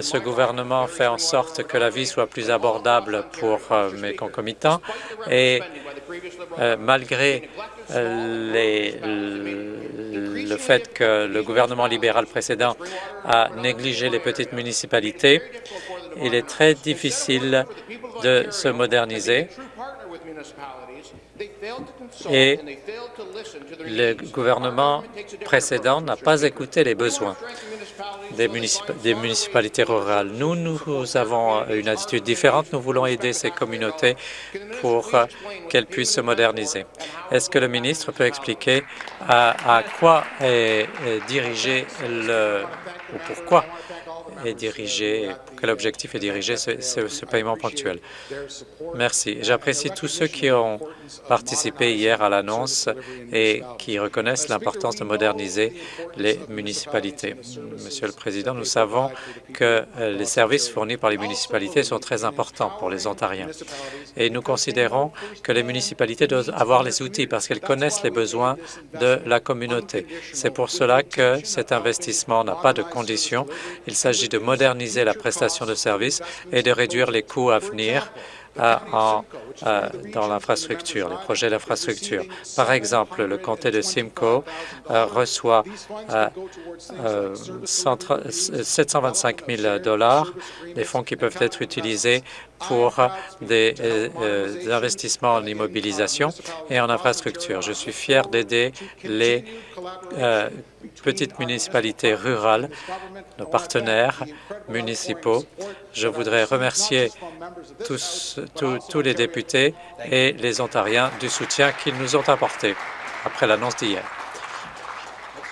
Ce gouvernement fait en sorte que la vie soit plus abordable pour euh, mes concomitants et malgré les, le fait que le gouvernement libéral précédent a négligé les petites municipalités, il est très difficile de se moderniser et le gouvernement précédent n'a pas écouté les besoins des, municipalités rurales. Nous, nous avons une attitude différente. Nous voulons aider ces communautés pour qu'elles puissent se moderniser. Est-ce que le ministre peut expliquer à, quoi est dirigé le ou pourquoi est dirigé, quel objectif est dirigé ce, ce, paiement ponctuel. Merci. J'apprécie tous ceux qui ont participé hier à l'annonce et qui reconnaissent l'importance de moderniser les municipalités. Monsieur le Président, nous savons que les services fournis par les municipalités sont très importants pour les Ontariens et nous considérons que les municipalités doivent avoir les outils parce qu'elles connaissent les besoins de la communauté. C'est pour cela que cet investissement n'a pas de conditions. Il s'agit de moderniser la prestation de services et de réduire les coûts à venir euh, en, euh, dans l'infrastructure, les projets d'infrastructure. Par exemple, le comté de Simcoe euh, reçoit 725 000 dollars, des fonds qui peuvent être utilisés pour des, investissements en immobilisation et en infrastructure. Je suis fier d'aider les petites municipalités rurales, nos partenaires municipaux. Je voudrais remercier tous, les députés et les Ontariens du soutien qu'ils nous ont apporté après l'annonce d'hier.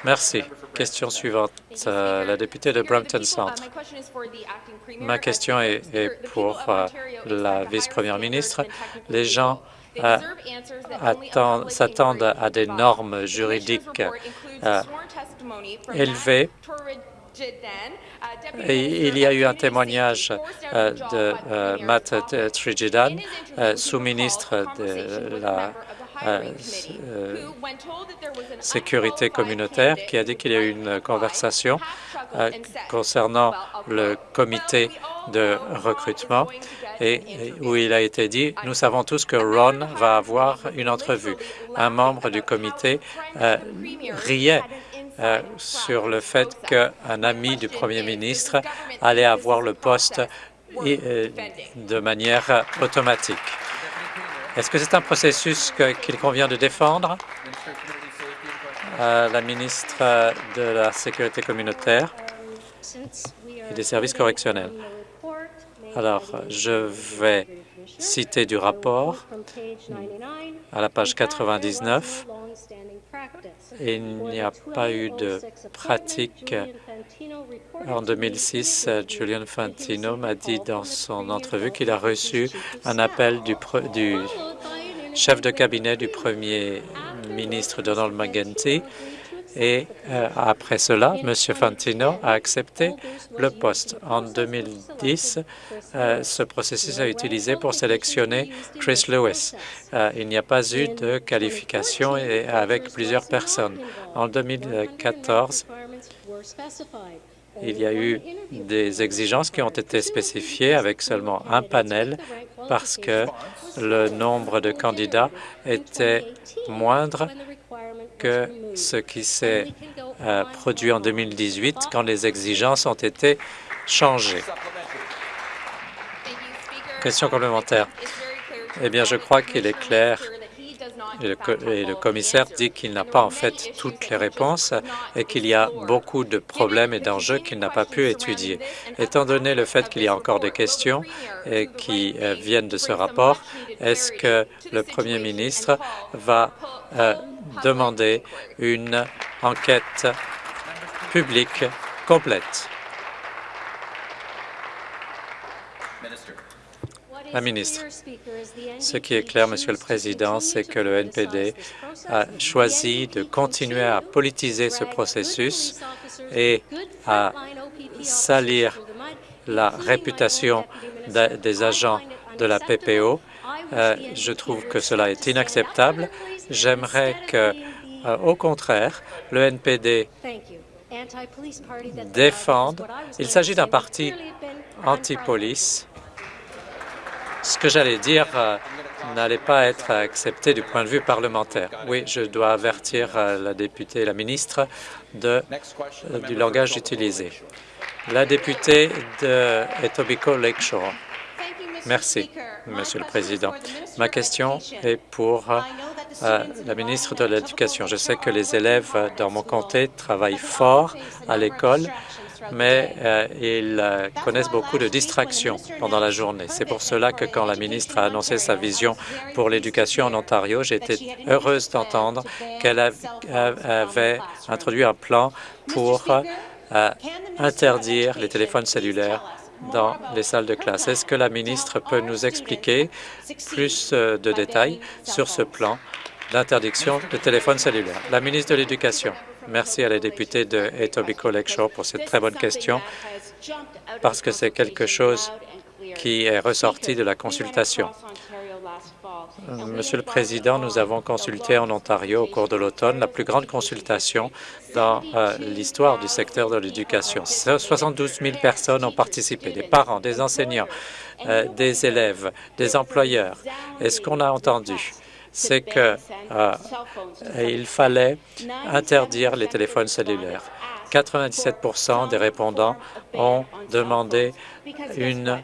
Merci. Question suivante, euh, la députée de Brampton Centre. Ma question est, pour euh, la vice-première ministre. Les gens euh, s'attendent à des normes juridiques élevées il y a eu un témoignage euh, de euh, Matt Trigidan, euh, sous-ministre de la sécurité communautaire, qui a dit qu'il y a eu une conversation concernant le comité de recrutement et où il a été dit « Nous savons tous que Ron va avoir une entrevue ». Un membre du comité riait euh, sur le fait qu'un ami du Premier ministre allait avoir le poste euh, de manière automatique. Est-ce que c'est un processus qu'il convient de défendre? Euh, La ministre de la Sécurité communautaire et des services correctionnels. Alors, je vais citer du rapport à la page 99 il n'y a pas eu de pratique. En 2006, Julian Fantino m'a dit dans son entrevue qu'il a reçu un appel du, du chef de cabinet du premier ministre Donald McGuinty et euh, après cela, M. Fantino a accepté le poste. En 2010, euh, ce processus a été utilisé pour sélectionner Chris Lewis. Euh, il n'y a pas eu de qualification et avec plusieurs personnes. En 2014, il y a eu des exigences qui ont été spécifiées avec seulement un panel parce que le nombre de candidats était moindre que ce qui s'est euh, produit en 2018 quand les exigences ont été changées. Question complémentaire. Eh bien, je crois qu'il est clair et le, commissaire dit qu'il n'a pas en fait toutes les réponses et qu'il y a beaucoup de problèmes et d'enjeux qu'il n'a pas pu étudier. Étant donné le fait qu'il y a encore des questions et qui euh, viennent de ce rapport, est-ce que le Premier ministre va euh, demander une enquête publique complète? La ministre, ce qui est clair, Monsieur le Président, c'est que le NPD a choisi de continuer à politiser ce processus et à salir la réputation des agents de la PPO. Euh, je trouve que cela est inacceptable. J'aimerais que, euh, au contraire, le NPD défende. Il s'agit d'un parti anti-police ce que j'allais dire euh, n'allait pas être accepté du point de vue parlementaire. Oui, je dois avertir euh, la députée et la ministre euh, du langage utilisé. La députée de Etobicoke Lakeshore. Merci, Monsieur le Président. Ma question est pour la ministre de l'Éducation. Je sais que les élèves dans mon comté travaillent fort à l'école mais euh, ils euh, connaissent beaucoup de distractions pendant la journée. C'est pour cela que quand la ministre a annoncé sa vision pour l'éducation en Ontario, été heureuse d'entendre qu'elle avait introduit un plan pour euh, interdire les téléphones cellulaires dans les salles de classe. Est-ce que la ministre peut nous expliquer plus de détails sur ce plan d'interdiction de téléphones cellulaires? La ministre de l'Éducation. Merci à la députée de Etobicoke Lakeshore pour cette très bonne question, parce que c'est quelque chose qui est ressorti de la consultation. Monsieur le Président, nous avons consulté en Ontario au cours de l'automne la plus grande consultation dans euh, l'histoire du secteur de l'éducation. 72 000 personnes ont participé, des parents, des enseignants, euh, des élèves, des employeurs. Et ce qu'on a entendu, c'est qu'il euh, fallait interdire les téléphones cellulaires. 97% des répondants ont demandé une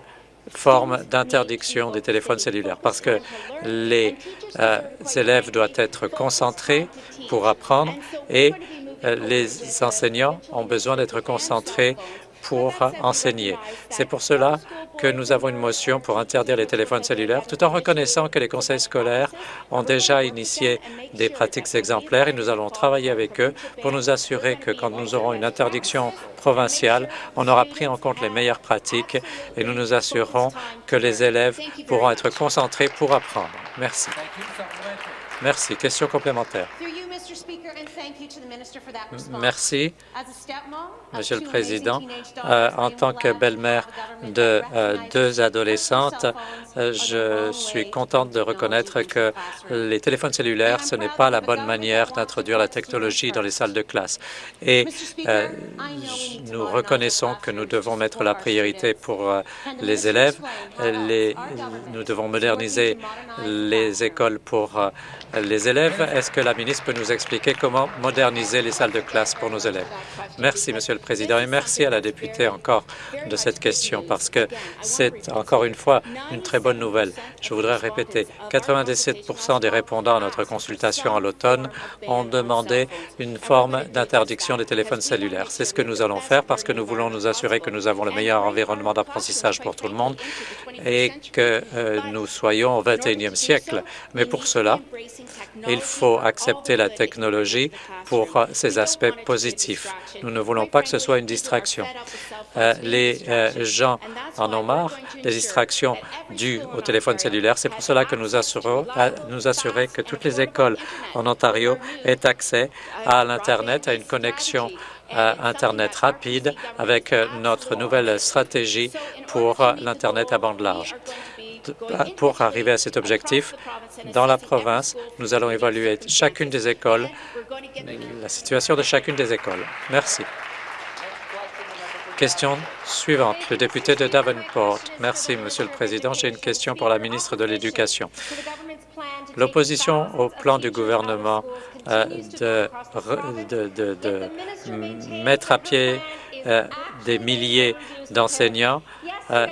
forme d'interdiction des téléphones cellulaires parce que les euh, élèves doivent être concentrés pour apprendre et euh, les enseignants ont besoin d'être concentrés pour enseigner. C'est pour cela que nous avons une motion pour interdire les téléphones cellulaires, tout en reconnaissant que les conseils scolaires ont déjà initié des pratiques exemplaires et nous allons travailler avec eux pour nous assurer que quand nous aurons une interdiction provinciale, on aura pris en compte les meilleures pratiques et nous nous assurerons que les élèves pourront être concentrés pour apprendre. Merci. Merci. Question complémentaire. Merci, Monsieur le Président. Euh, en tant que belle-mère de euh, deux adolescentes, euh, je suis contente de reconnaître que les téléphones cellulaires, ce n'est pas la bonne manière d'introduire la technologie dans les salles de classe. Et nous reconnaissons que nous devons mettre la priorité pour les élèves. Nous devons moderniser les écoles pour les élèves. Est-ce que la ministre peut nous expliquer comment moderniser les salles de classe pour nos élèves? Merci, Monsieur le Président, merci à la députée encore de cette question, parce que c'est encore une fois une très bonne nouvelle. Je voudrais répéter, 97 des répondants à notre consultation à l'automne ont demandé une forme d'interdiction des téléphones cellulaires. C'est ce que nous allons faire parce que nous voulons nous assurer que nous avons le meilleur environnement d'apprentissage pour tout le monde et que euh, nous soyons au 21e siècle. Mais pour cela, il faut accepter la technologie pour ses aspects positifs. Nous ne voulons pas que ce soit une distraction. Euh, les euh, gens en ont marre des distractions dues au téléphone cellulaire. C'est pour cela que nous assurons nous que toutes les écoles en Ontario aient accès à l'Internet, à une connexion euh, Internet rapide avec notre nouvelle stratégie pour l'Internet à bande large. Pour arriver à cet objectif, dans la province, nous allons évaluer chacune des écoles, la situation de chacune des écoles. Merci. Question suivante, le député de Davenport. Merci, Monsieur le Président. J'ai une question pour la ministre de l'Éducation. L'opposition au plan du gouvernement euh, de, mettre à pied euh, des milliers d'enseignants, euh,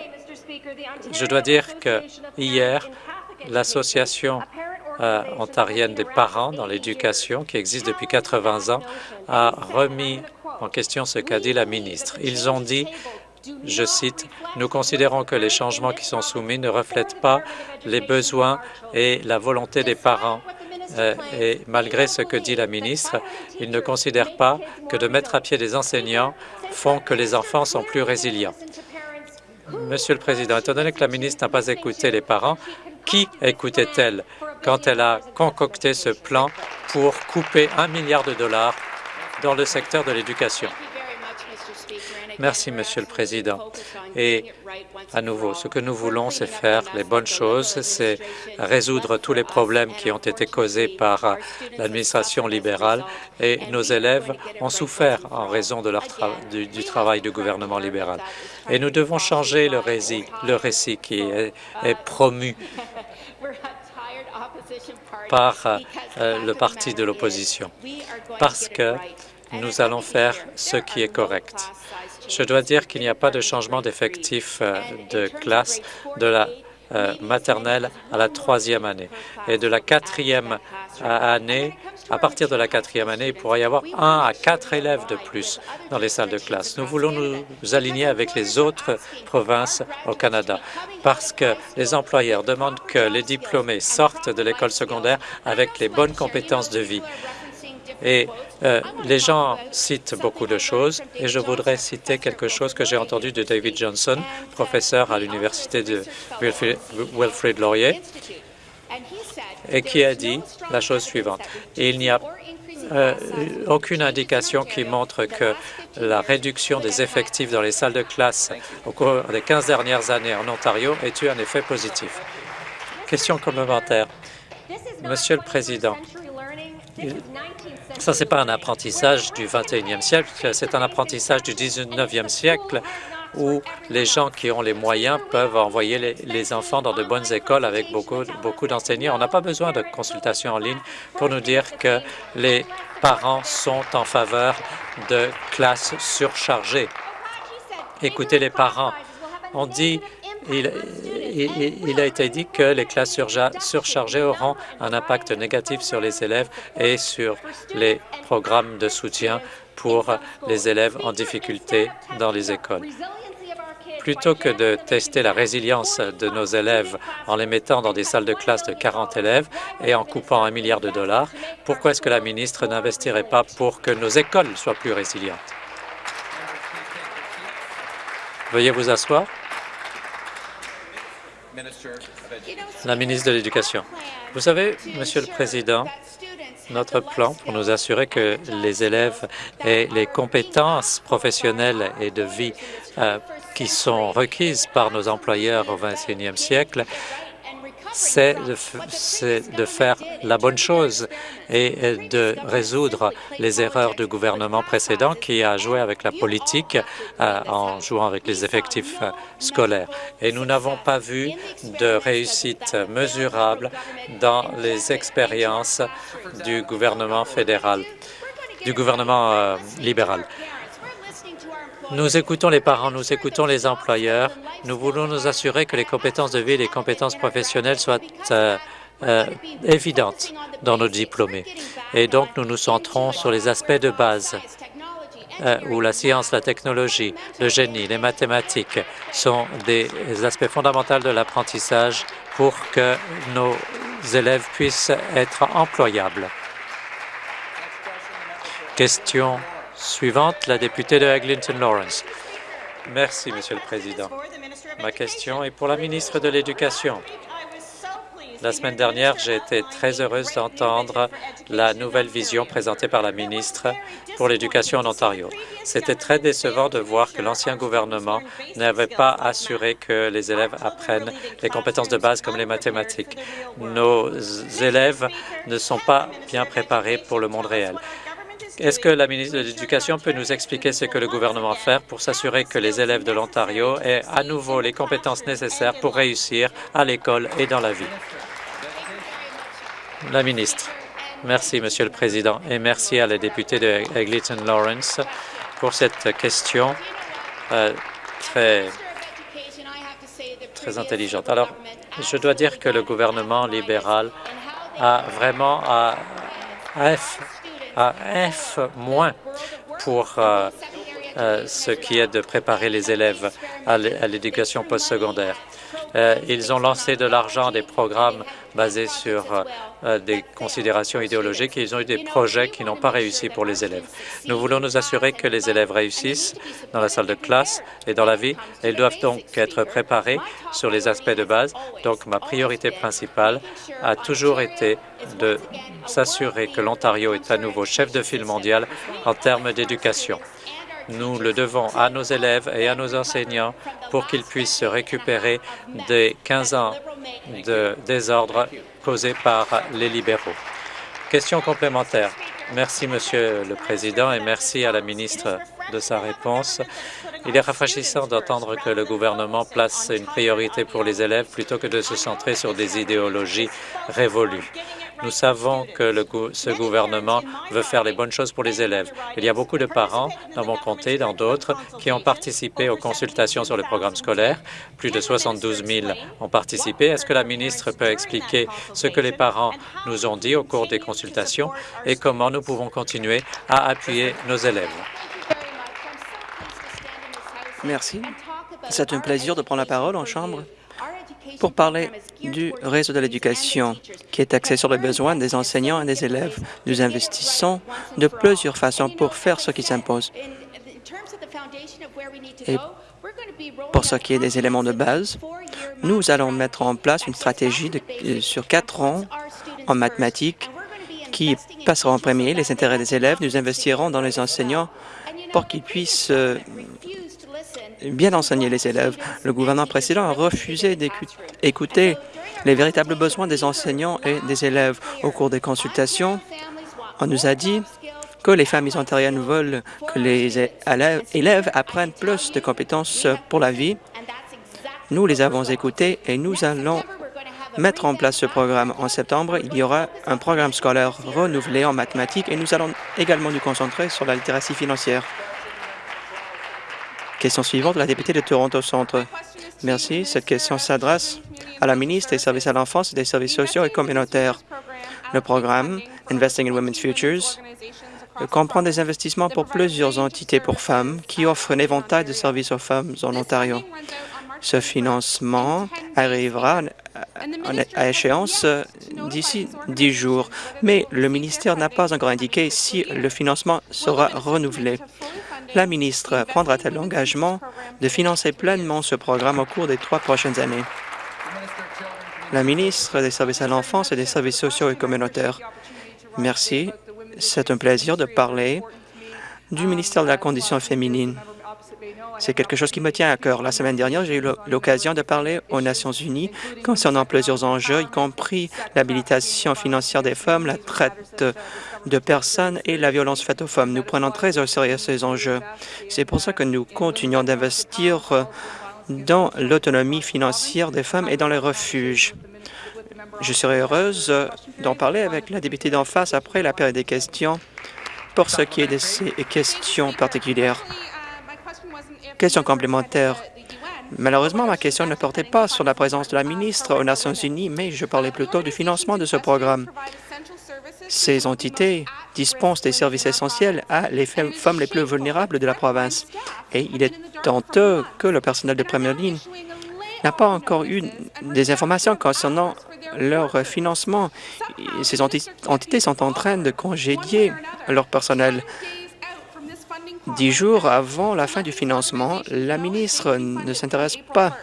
je dois dire que hier, l'association ontarienne des parents dans l'éducation, qui existe depuis 80 ans, a remis en question ce qu'a dit la ministre. Ils ont dit je cite, « Nous considérons que les changements qui sont soumis ne reflètent pas les besoins et la volonté des parents. Euh, et malgré ce que dit la ministre, ils ne considèrent pas que de mettre à pied des enseignants font que les enfants sont plus résilients. Monsieur le Président, étant donné que la ministre n'a pas écouté les parents, qui écoutait-elle quand elle a concocté ce plan pour couper un milliard de dollars dans le secteur de l'éducation? Merci, Monsieur le Président. Et à nouveau, ce que nous voulons, c'est faire les bonnes choses, c'est résoudre tous les problèmes qui ont été causés par l'administration libérale et nos élèves ont souffert en raison du, travail du gouvernement libéral. Et nous devons changer le récit, le récit qui est, promu par euh, le parti de l'opposition, parce que nous allons faire ce qui est correct. Je dois dire qu'il n'y a pas de changement d'effectif euh, de classe de la euh, maternelle à la troisième année. Et de la quatrième année, à partir de la quatrième année, il pourrait y avoir un à quatre élèves de plus dans les salles de classe. Nous voulons nous aligner avec les autres provinces au Canada parce que les employeurs demandent que les diplômés sortent de l'école secondaire avec les bonnes compétences de vie. Et euh, les gens citent beaucoup de choses et je voudrais citer quelque chose que j'ai entendu de David Johnson, professeur à l'université de Wilfrid Laurier, et qui a dit la chose suivante. Il n'y a euh, aucune indication qui montre que la réduction des effectifs dans les salles de classe au cours des 15 dernières années en Ontario ait eu un effet positif. Question complémentaire. Monsieur le Président, ça, ce n'est pas un apprentissage du 21e siècle, c'est un apprentissage du 19e siècle où les gens qui ont les moyens peuvent envoyer les, enfants dans de bonnes écoles avec beaucoup, beaucoup d'enseignants. On n'a pas besoin de consultation en ligne pour nous dire que les parents sont en faveur de classes surchargées. Écoutez les parents. On dit il, a été dit que les classes surchargées auront un impact négatif sur les élèves et sur les programmes de soutien pour les élèves en difficulté dans les écoles. Plutôt que de tester la résilience de nos élèves en les mettant dans des salles de classe de 40 élèves et en coupant un milliard de dollars, pourquoi est-ce que la ministre n'investirait pas pour que nos écoles soient plus résilientes? Veuillez vous asseoir la ministre de l'Éducation. Vous savez, Monsieur le Président, notre plan pour nous assurer que les élèves aient les compétences professionnelles et de vie euh, qui sont requises par nos employeurs au 21e siècle c'est de, faire la bonne chose et de résoudre les erreurs du gouvernement précédent qui a joué avec la politique euh, en jouant avec les effectifs euh, scolaires. Et nous n'avons pas vu de réussite mesurable dans les expériences du gouvernement fédéral, du gouvernement euh, libéral. Nous écoutons les parents, nous écoutons les employeurs. Nous voulons nous assurer que les compétences de vie et les compétences professionnelles soient euh, euh, évidentes dans nos diplômés. Et donc, nous nous centrons sur les aspects de base euh, où la science, la technologie, le génie, les mathématiques sont des aspects fondamentaux de l'apprentissage pour que nos élèves puissent être employables. Question Suivante, la députée de Eglinton Lawrence. Merci, Monsieur le Président. Ma question est pour la ministre de l'Éducation. La semaine dernière, j'ai été très heureuse d'entendre la nouvelle vision présentée par la ministre pour l'éducation en Ontario. C'était très décevant de voir que l'ancien gouvernement n'avait pas assuré que les élèves apprennent les compétences de base comme les mathématiques. Nos élèves ne sont pas bien préparés pour le monde réel. Est-ce que la ministre de l'Éducation peut nous expliquer ce que le gouvernement fait pour s'assurer que les élèves de l'Ontario aient à nouveau les compétences nécessaires pour réussir à l'école et dans la vie? La ministre. Merci, Monsieur le Président, et merci à la députée de Eglinton Lawrence pour cette question euh, très, intelligente. Alors, je dois dire que le gouvernement libéral à vraiment à F, à F pour euh, euh, ce qui est de préparer les élèves à l'éducation postsecondaire. Euh, ils ont lancé de l'argent des programmes basés sur euh, des considérations idéologiques et ils ont eu des projets qui n'ont pas réussi pour les élèves. Nous voulons nous assurer que les élèves réussissent dans la salle de classe et dans la vie. Ils doivent donc être préparés sur les aspects de base. Donc, ma priorité principale a toujours été de s'assurer que l'Ontario est à nouveau chef de file mondial en termes d'éducation. Nous le devons à nos élèves et à nos enseignants pour qu'ils puissent se récupérer des 15 ans de désordre causés par les libéraux. Question complémentaire. Merci, Monsieur le Président, et merci à la ministre de sa réponse. Il est rafraîchissant d'entendre que le gouvernement place une priorité pour les élèves plutôt que de se centrer sur des idéologies révolues. Nous savons que ce gouvernement veut faire les bonnes choses pour les élèves. Il y a beaucoup de parents dans mon comté, dans d'autres, qui ont participé aux consultations sur le programme scolaire. Plus de 72 000 ont participé. Est-ce que la ministre peut expliquer ce que les parents nous ont dit au cours des consultations et comment nous pouvons continuer à appuyer nos élèves? Merci. C'est un plaisir de prendre la parole en Chambre pour parler du réseau de l'éducation qui est axé sur les besoins des enseignants et des élèves. Nous investissons de plusieurs façons pour faire ce qui s'impose. Et pour ce qui est des éléments de base, nous allons mettre en place une stratégie euh, sur quatre ans en mathématiques qui passera en premier les intérêts des élèves. Nous investirons dans les enseignants pour qu'ils puissent euh, bien enseigner les élèves. Le gouvernement précédent a refusé d'écouter les véritables besoins des enseignants et des élèves. Au cours des consultations, on nous a dit que les familles ontariennes veulent que les élèves apprennent plus de compétences pour la vie. Nous les avons écoutés et nous allons mettre en place ce programme. En septembre, il y aura un programme scolaire renouvelé en mathématiques et nous allons également nous concentrer sur la littératie financière. Question suivante, la députée de Toronto Centre. Merci. Cette question s'adresse à la ministre des Services à l'enfance et des services sociaux et communautaires. Le programme Investing in Women's Futures comprend des investissements pour plusieurs entités pour femmes qui offrent un éventail de services aux femmes en Ontario. Ce financement arrivera à échéance d'ici dix jours, mais le ministère n'a pas encore indiqué si le financement sera renouvelé. La ministre prendra-t-elle l'engagement de financer pleinement ce programme au cours des trois prochaines années? La ministre des Services à l'enfance et des services sociaux et communautaires. Merci. C'est un plaisir de parler du ministère de la Condition féminine. C'est quelque chose qui me tient à cœur. La semaine dernière, j'ai eu l'occasion de parler aux Nations unies concernant plusieurs enjeux, y compris l'habilitation financière des femmes, la traite de personnes et la violence faite aux femmes. Nous prenons très au sérieux ces enjeux. C'est pour ça que nous continuons d'investir dans l'autonomie financière des femmes et dans les refuges. Je serai heureuse d'en parler avec la députée d'en face après la période des questions pour ce qui est de ces questions particulières. Question complémentaire. Malheureusement, ma question ne portait pas sur la présence de la ministre aux Nations unies, mais je parlais plutôt du financement de ce programme. Ces entités dispensent des services essentiels à les femmes les plus vulnérables de la province. Et il est honteux que le personnel de première ligne n'a pas encore eu des informations concernant leur financement. Ces entités sont en train de congédier leur personnel. Dix jours avant la fin du financement, la ministre ne s'intéresse pas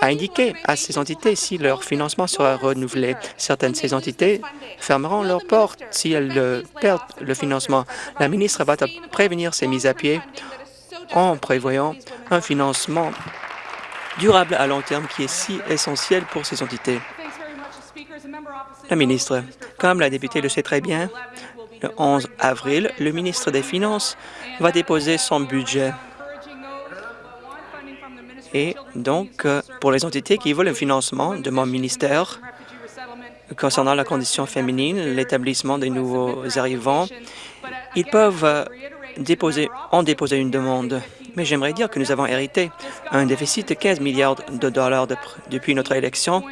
à indiquer à ces entités si leur financement sera renouvelé. Certaines de ces entités fermeront leurs portes si elles perdent le financement. La ministre va prévenir ces mises à pied en prévoyant un financement durable à long terme qui est si essentiel pour ces entités. La ministre, comme la députée le sait très bien, le 11 avril, le ministre des Finances va déposer son budget. Et donc, euh, pour les entités qui veulent le financement de mon ministère concernant la condition féminine, l'établissement des nouveaux arrivants, ils peuvent euh, déposer, en déposer une demande. Mais j'aimerais dire que nous avons hérité un déficit de 15 milliards de dollars depuis notre élection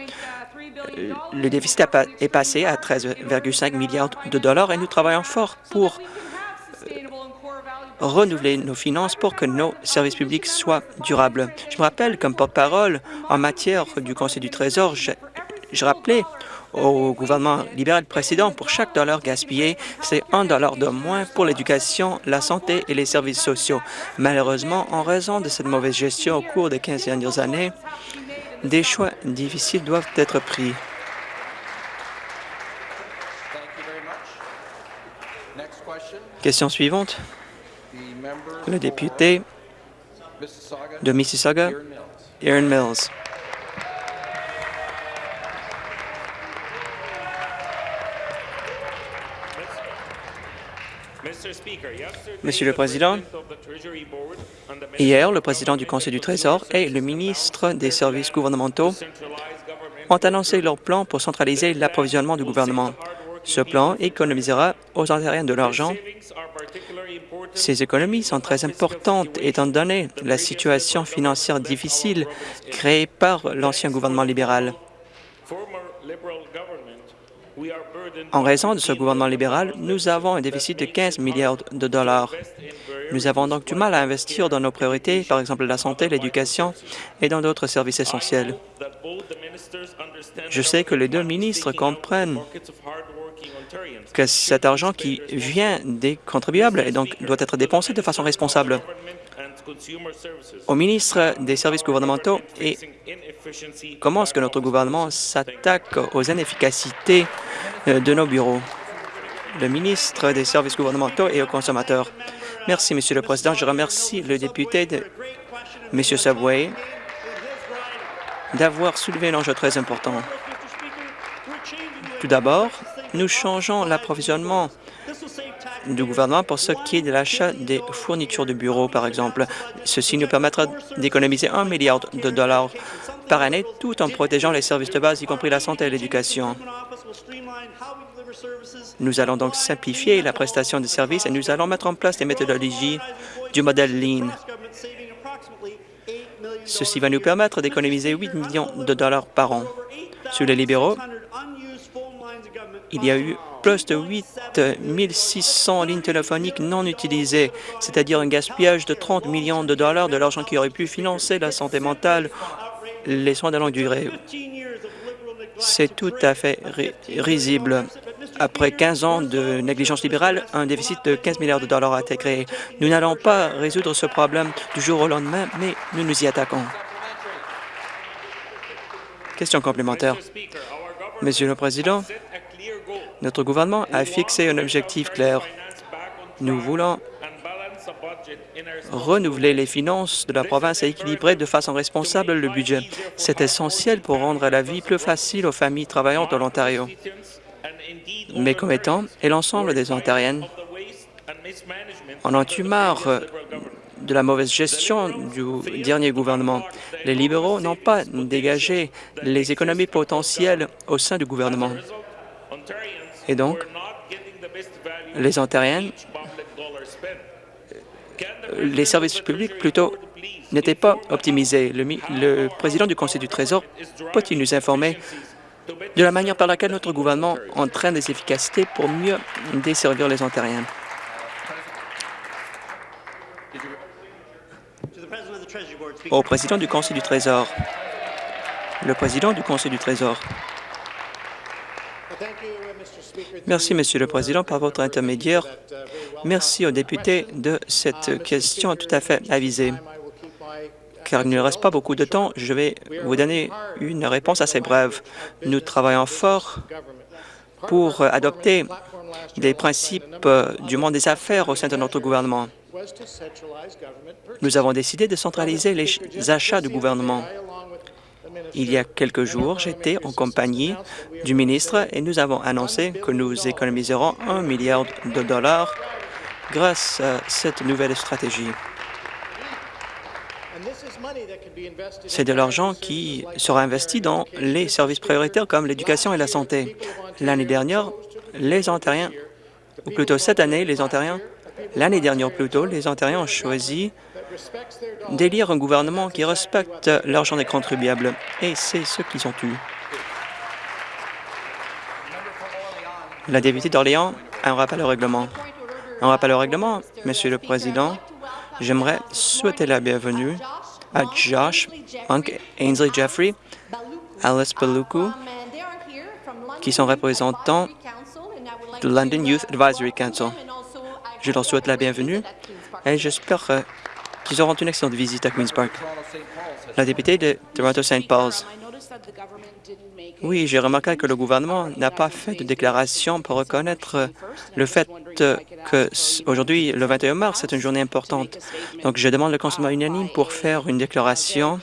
euh, le déficit est passé à 13,5 milliards de dollars et nous travaillons fort pour renouveler nos finances pour que nos services publics soient durables. Je me rappelle, comme porte-parole en matière du Conseil du Trésor, je, je rappelais au gouvernement libéral précédent, pour chaque dollar gaspillé, c'est un dollar de moins pour l'éducation, la santé et les services sociaux. Malheureusement, en raison de cette mauvaise gestion au cours des 15 dernières années, des choix difficiles doivent être pris. Question suivante. Le député de Mississauga, Aaron Mills. Monsieur le Président, hier, le président du Conseil du Trésor et le ministre des services gouvernementaux ont annoncé leur plan pour centraliser l'approvisionnement du gouvernement. Ce plan économisera aux Ontariens de l'argent. Ces économies sont très importantes étant donné la situation financière difficile créée par l'ancien gouvernement libéral. En raison de ce gouvernement libéral, nous avons un déficit de 15 milliards de dollars. Nous avons donc du mal à investir dans nos priorités, par exemple la santé, l'éducation et dans d'autres services essentiels. Je sais que les deux ministres comprennent que cet argent qui vient des contribuables et donc doit être dépensé de façon responsable. Au ministre des services gouvernementaux et comment est-ce que notre gouvernement s'attaque aux inefficacités euh, de nos bureaux? Le ministre des services gouvernementaux et aux consommateurs. Merci, Monsieur le Président. Je remercie le député, de, M. Subway, d'avoir soulevé un enjeu très important. Tout d'abord, nous changeons l'approvisionnement du gouvernement pour ce qui est de l'achat des fournitures de bureaux, par exemple. Ceci nous permettra d'économiser un milliard de dollars par année tout en protégeant les services de base, y compris la santé et l'éducation. Nous allons donc simplifier la prestation de services et nous allons mettre en place des méthodologies du modèle Lean. Ceci va nous permettre d'économiser 8 millions de dollars par an. Sur les libéraux, il y a eu plus de 8 600 lignes téléphoniques non utilisées, c'est-à-dire un gaspillage de 30 millions de dollars de l'argent qui aurait pu financer la santé mentale, les soins de longue durée. C'est tout à fait risible. Après 15 ans de négligence libérale, un déficit de 15 milliards de dollars a été créé. Nous n'allons pas résoudre ce problème du jour au lendemain, mais nous nous y attaquons. Question complémentaire. Monsieur le Président, notre gouvernement a fixé un objectif clair. Nous voulons renouveler les finances de la province et équilibrer de façon responsable le budget. C'est essentiel pour rendre la vie plus facile aux familles travaillantes de l'Ontario. Mes commettants et l'ensemble des Ontariennes en ont eu marre de la mauvaise gestion du dernier gouvernement. Les libéraux n'ont pas dégagé les économies potentielles au sein du gouvernement. Et donc, les Ontariens, les services publics plutôt n'étaient pas optimisés. Le, le, président du Conseil du Trésor peut-il nous informer de la manière par laquelle notre gouvernement entraîne des efficacités pour mieux desservir les Ontariens? Au président du Conseil du Trésor. Le président du Conseil du Trésor. Merci, Monsieur le Président, par votre intermédiaire. Merci aux députés de cette question tout à fait avisée. Car il ne reste pas beaucoup de temps, je vais vous donner une réponse assez brève. Nous travaillons fort pour adopter des principes du monde des affaires au sein de notre gouvernement. Nous avons décidé de centraliser les achats du gouvernement. Il y a quelques jours, j'étais en compagnie du ministre et nous avons annoncé que nous économiserons un milliard de dollars grâce à cette nouvelle stratégie. C'est de l'argent qui sera investi dans les services prioritaires comme l'éducation et la santé. L'année dernière, les Ontariens, ou plutôt cette année, les Ontariens, l'année dernière plutôt, les Ontariens ont choisi d'élire un gouvernement qui respecte l'argent des contribuables, et c'est ce qu'ils ont eu. La députée d'Orléans a un rappel au règlement. Un rappel au règlement, Monsieur le Président. J'aimerais souhaiter la bienvenue à Josh, Punk, Ainsley Jeffrey, Alice Baluku, qui sont représentants de London Youth Advisory Council. Je leur souhaite la bienvenue et j'espère qu'ils auront une excellente visite à Queen's Park. La députée de Toronto-St. Paul's. Oui, j'ai remarqué que le gouvernement n'a pas fait de déclaration pour reconnaître le fait que aujourd'hui, le 21 mars, c'est une journée importante. Donc, je demande le consentement unanime pour faire une déclaration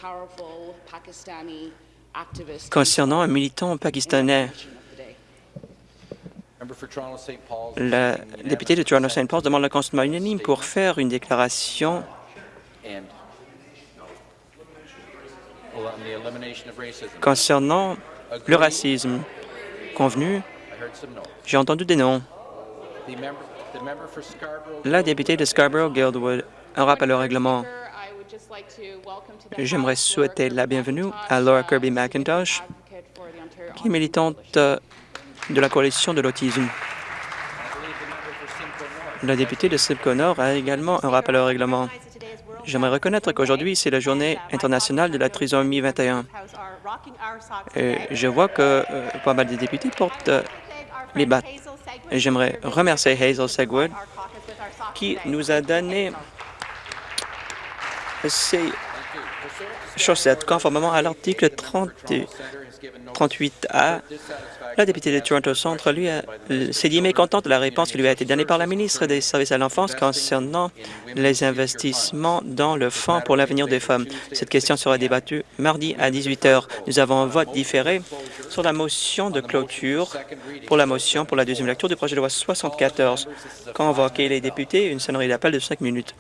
concernant un militant pakistanais. La députée de Toronto-St. Paul demande le consentement unanime pour faire une déclaration concernant le racisme. Convenu, j'ai entendu des noms. La députée de Scarborough-Guildwood, un rappel au règlement. J'aimerais souhaiter la bienvenue à Laura Kirby McIntosh, qui est militante de la coalition de l'autisme. La députée de Simcoe Nord a également un rappel au règlement. J'aimerais reconnaître qu'aujourd'hui, c'est la journée internationale de la trisomie 21. Et je vois que euh, pas mal de députés portent euh, les battes. J'aimerais remercier Hazel Segwood qui nous a donné ces chaussettes conformément à l'article 38A la députée de Toronto Centre, lui, s'est dit mécontente de la réponse qui lui a été donnée par la ministre des Services à l'enfance concernant les investissements dans le Fonds pour l'avenir des femmes. Cette question sera débattue mardi à 18 heures. Nous avons un vote différé sur la motion de clôture pour la motion pour la deuxième lecture du projet de loi 74. Convoquer les députés, une sonnerie d'appel de cinq minutes.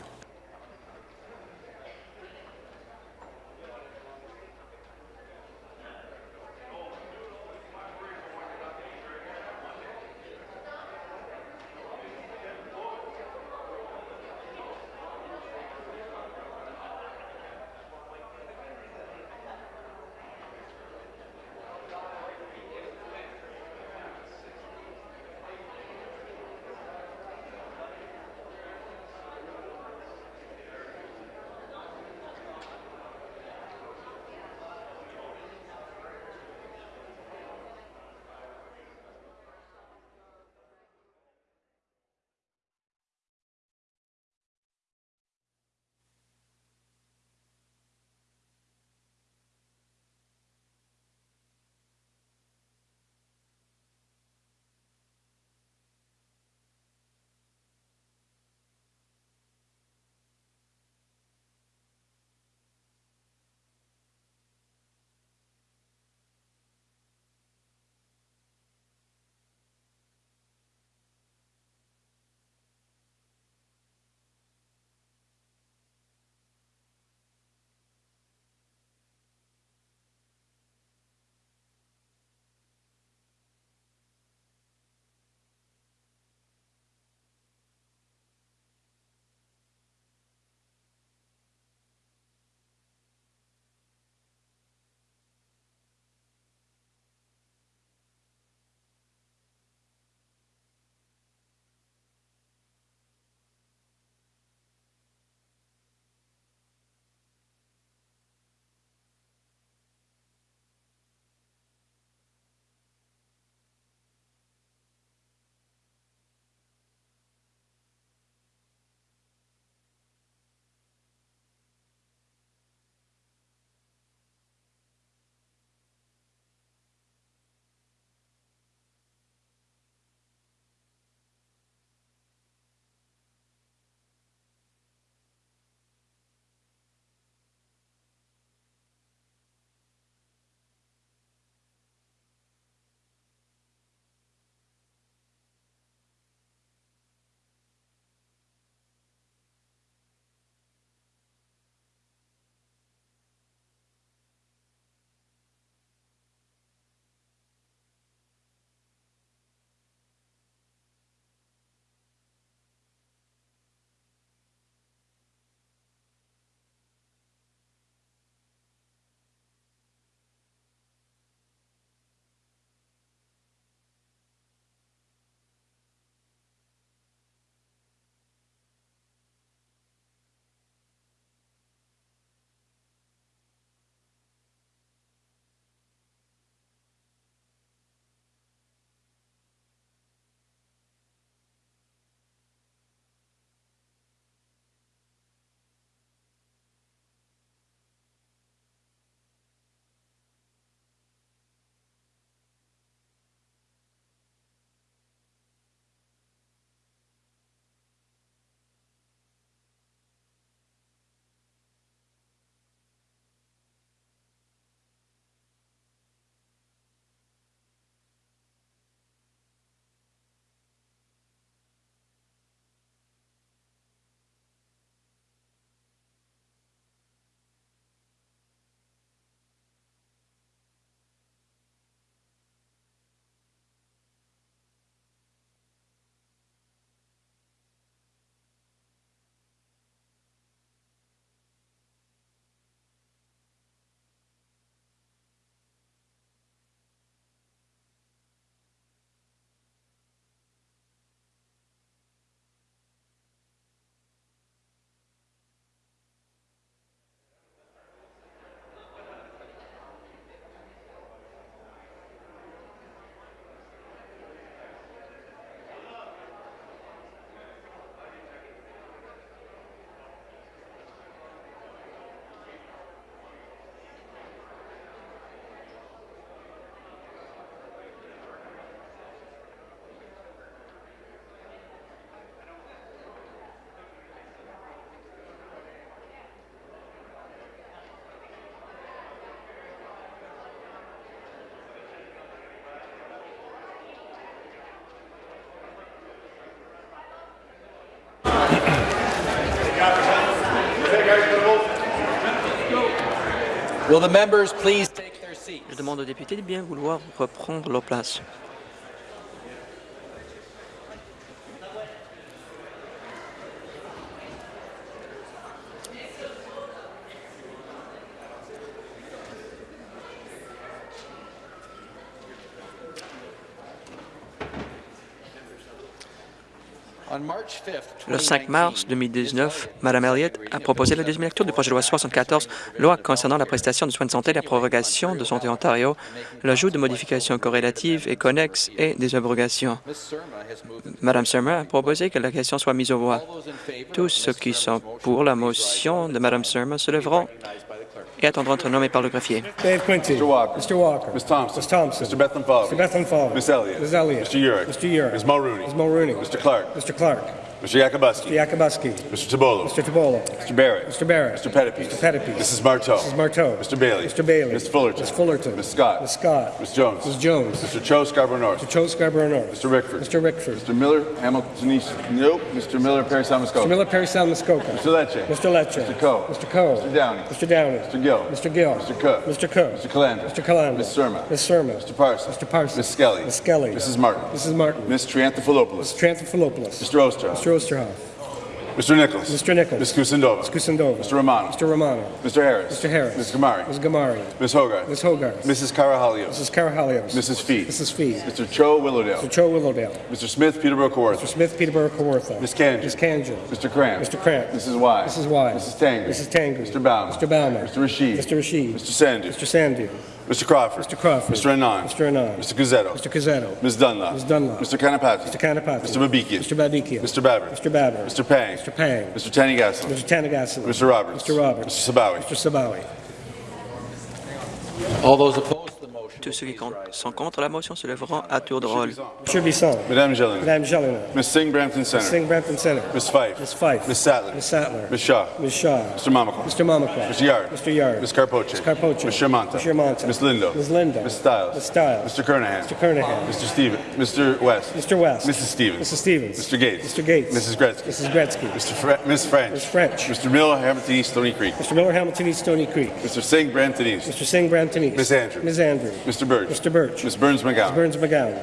Je demande aux députés de bien vouloir reprendre leur place. Le 5 mars 2019, Mme Elliott a proposé la deuxième lecture du projet de loi 74, loi concernant la prestation de soins de santé, la prorogation de Santé Ontario, l'ajout de modifications corrélatives et connexes et des abrogations. Mme Surma a proposé que la question soit mise aux voix. Tous ceux qui sont pour la motion de Mme Surma se lèveront et attendront d'être nommés par le greffier. Dave Quinty. Mr. Walker. Mr. Walker. Ms. Thompson. Ms. Thompson. Mr. Bethlehem Falvey. Mr. Bethlehem Falvey. Ms. Elliott. Ms. Elliott. Mr. Urick. Mr. Urick. Ms. Mulrooney. Ms. Mulrooney. Mr. Clark. Mr. Clark. Mr. Yakubuski. Mr. Yakubuski. Mr. Tabolo. Mr. Tabolo. Mr. Barrett. Mr. Barrett. Mr. Pettipies. Mr. Pettipies. Mrs. Marteau. Mrs. Marteau. Mr. Bailey. Mr. Bailey. Ms. Fullerton. Ms. Fullerton. Ms. Scott. Ms. Scott. Ms. Jones. Ms. Jones. Mr. Cho Scarborough North. Mr. Cho Scarborough North. Mr. Rickford. Mr. Rickford. Mr. Miller Hamilton East. Nope. Mr. Miller Perry Samusko. Mr. Miller Perry Sound Muskoka. Mr. Lecce. Mr. Lecce. Mr. Coe. Mr. Coe. Mr. Downey. Mr. Downey. Mr. Gill. Mr. Gill. Mr. Cook. Mr. Cook. Mr. Calandra. Mr. Calandra. Ms. Surma. Ms. Surma. Mr. Parsons. Mr. Parsons. Ms. Skelly. Ms. Skelly. Mrs. Martin. Mrs. Martin. Ms. Trianthophilopoulos. Tranthopoulos. Mr. Osterhoff. Mr. Osterhoff. Mr. Nichols. Mr. Nichols. Ms. Kusindova. Ms. Kusindova. Mr. Romano. Mr. Romano. Mr. Harris. Mr. Harris. Ms. Gamari. Ms. Gamari. Ms. Hogarth. Ms. Hogarth. Mrs. Carahalios. Mrs. Carahalios. Mrs. Fee. Mrs. Fee. Mr. Cho Willowdale. Mr. Cho Willowdale. Mr. Smith Peterborough Kawartha. Mr. Smith Peterborough Kawartha. Ms. Kanjan. Ms. Kanjan. Mr. Cramp. Mr. Cramp. Mrs. Y. Mrs. Y. Mrs. Tanger. Mrs. Tanger. Mr. Baumer. Mr. Baumer. Mr. Rashid. Mr. Rashid. Mr. Sandu. Mr. Sandu. Mr. Crawford. Mr. Crawford. Mr. Anand. Mr. Anand. Mr. Guzzetto. Mr. Cazzetto. Ms. Dunlop. Ms. Dunlop. Mr. Kanapati. Mr. Kanapati. Mr. Babikian. Mr. Babikian. Mr. Babber. Mr. Babber. Mr. Pang. Mr. Pang. Mr. Tanigassel. Mr. Tanagassi. Mr. Roberts. Mr. Roberts. Mr. Sabawi. Mr. Sabawi. All those opposed to the motion. Tous ceux qui sont contre la motion se lèveront à tour de rôle. Mr. Bisson. Madame Gillin. Madame Jelena. Ms. Singh Brampton Center. Singh Brampton Center. Ms. Fife. Ms. Fife. Ms. Sattler. Ms. Sattler. Ms. Shaw. Ms. Shaw. Mr. Mamakwa. Mr. Mamakwa. Mr. Yard. Mr. Yard. Ms. Carpoche. Ms. Carpoche. Ms. Shermanta. Ms. Shermanta. Ms. Lindo. Ms. Lindo. Ms. Stiles. Ms. Stiles. Mr. Kernahan. Mr. Kernahan. Mr. West. Mr. West. Mrs. Stevens. Mrs. Stevens. Mr. Gates. Mr. Gates. Mrs. Gretzky. Mrs. Gretzky. Mr. Fre- Ms. French. Ms. French. Mr. Miller, Hamilton East, Stony Creek. Mr. Miller, Hamilton East, Stony Creek. Mr. Singh, Brampton East. Mr. Singh, Brampton East. Ms. Andrews. Ms. Andrews. Mr. Birch. Mr. Birch. Ms. Burns McGowan. Burns McGowan.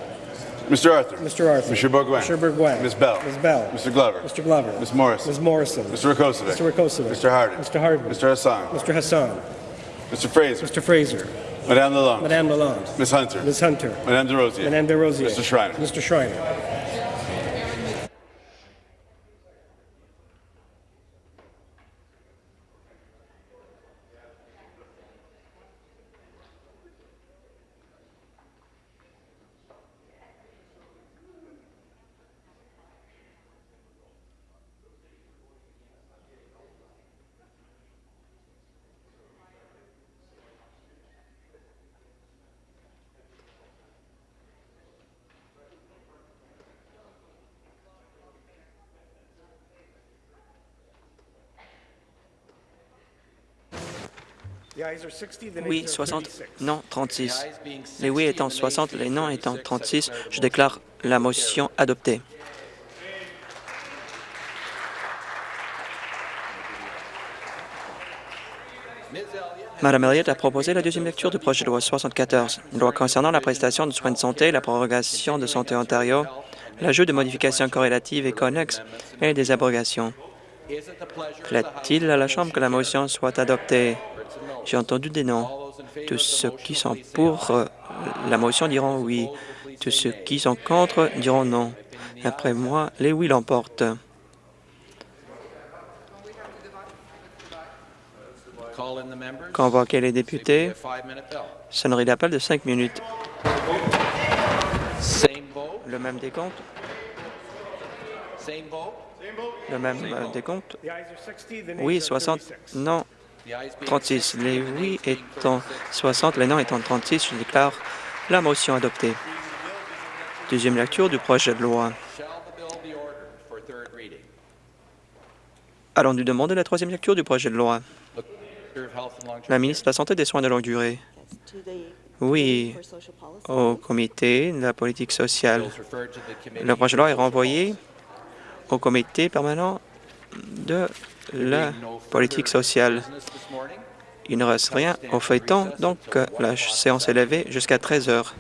Mr. Arthur. Mr. Arthur. Mr. Bourgoin. Mr. Bourgoin. Ms. Bell. Ms. Bell. Mr. Glover. Mr. Glover. Ms. Morrison. Ms. Morrison. Mr. Rakosovic. Mr. Rakosovic. Mr. Hardin. Mr. Hardin. Mr. Hassan. Mr. Hassan. Mr. Fraser. Mr. Fraser. Madame Lalonde. Madame Lalonde. Ms. Hunter. Ms. Hunter. Madame DeRosier. Madame DeRosier. Mr. Schreiner. Mr. Schreiner. Oui, 60. Non, 36. Les oui étant 60, les non étant 36, je déclare la motion adoptée. Madame Elliott a proposé la deuxième lecture du projet de loi 74, loi concernant la prestation de soins de santé, la prorogation de Santé Ontario, l'ajout de modifications corrélatives et connexes et des abrogations. Plaît-il à la Chambre que la motion soit adoptée? J'ai entendu des favor Tous ceux qui sont pour euh, la motion diront oui. Tous ceux qui sont contre diront non. Après moi, les oui l'emportent. Convoquer les députés? Sonnerie d'appel de cinq minutes. Le même décompte? Le même euh, décompte. The ayes are 60, the nays Oui, are 60. 36. Non, The ayes being 36. Les oui étant 60, les non étant 36, je déclare la motion adoptée. Deuxième lecture du projet de loi. Allons-nous demander la troisième lecture du projet de loi? La ministre de la Santé et des Soins de longue durée. Oui, au comité de la politique sociale. Le projet de loi est renvoyé au comité permanent de la politique sociale. Il ne reste rien au feuilleton, donc la séance est levée jusqu'à 13 heures.